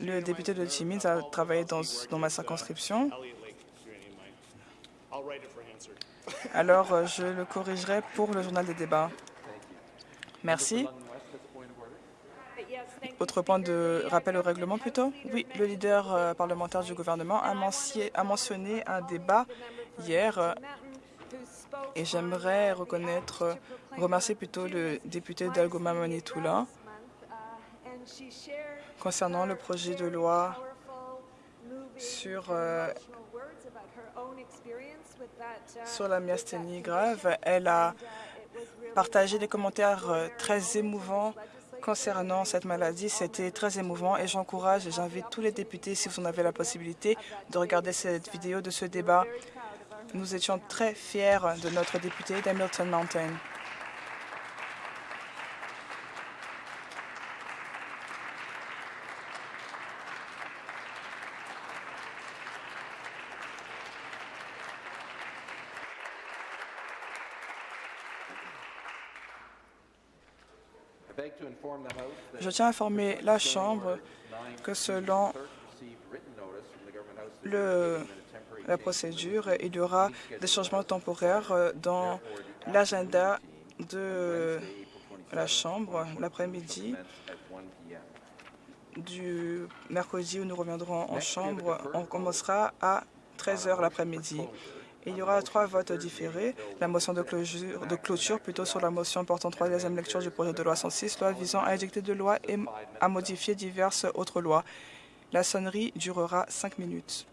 le député de Timmins a travaillé dans ma circonscription. Alors, euh, je le corrigerai pour le journal des débats. Merci. Autre point de rappel au règlement, plutôt? Oui, le leader euh, parlementaire du gouvernement a, mentionné un débat hier euh, et j'aimerais reconnaître, remercier plutôt le député d'Algoma Manitoula concernant le projet de loi sur sur la myasthénie grave. Elle a partagé des commentaires euh, très émouvants concernant cette maladie. C'était très émouvant et j'encourage et j'invite tous les députés, si vous en avez la possibilité, de regarder cette vidéo de ce débat. Nous étions très fiers de notre député d'Hamilton Mountain. Je tiens à informer la Chambre que selon la procédure, il y aura des changements temporaires euh, dans l'agenda de la Chambre l'après-midi du mercredi où nous reviendrons en Chambre. On commencera à 13 heures l'après-midi. Il y aura trois votes différés. La motion de clôture, plutôt sur la motion portant troisième lecture du projet de loi 106, loi visant à édicter de loi et à modifier diverses autres lois. La sonnerie durera cinq minutes.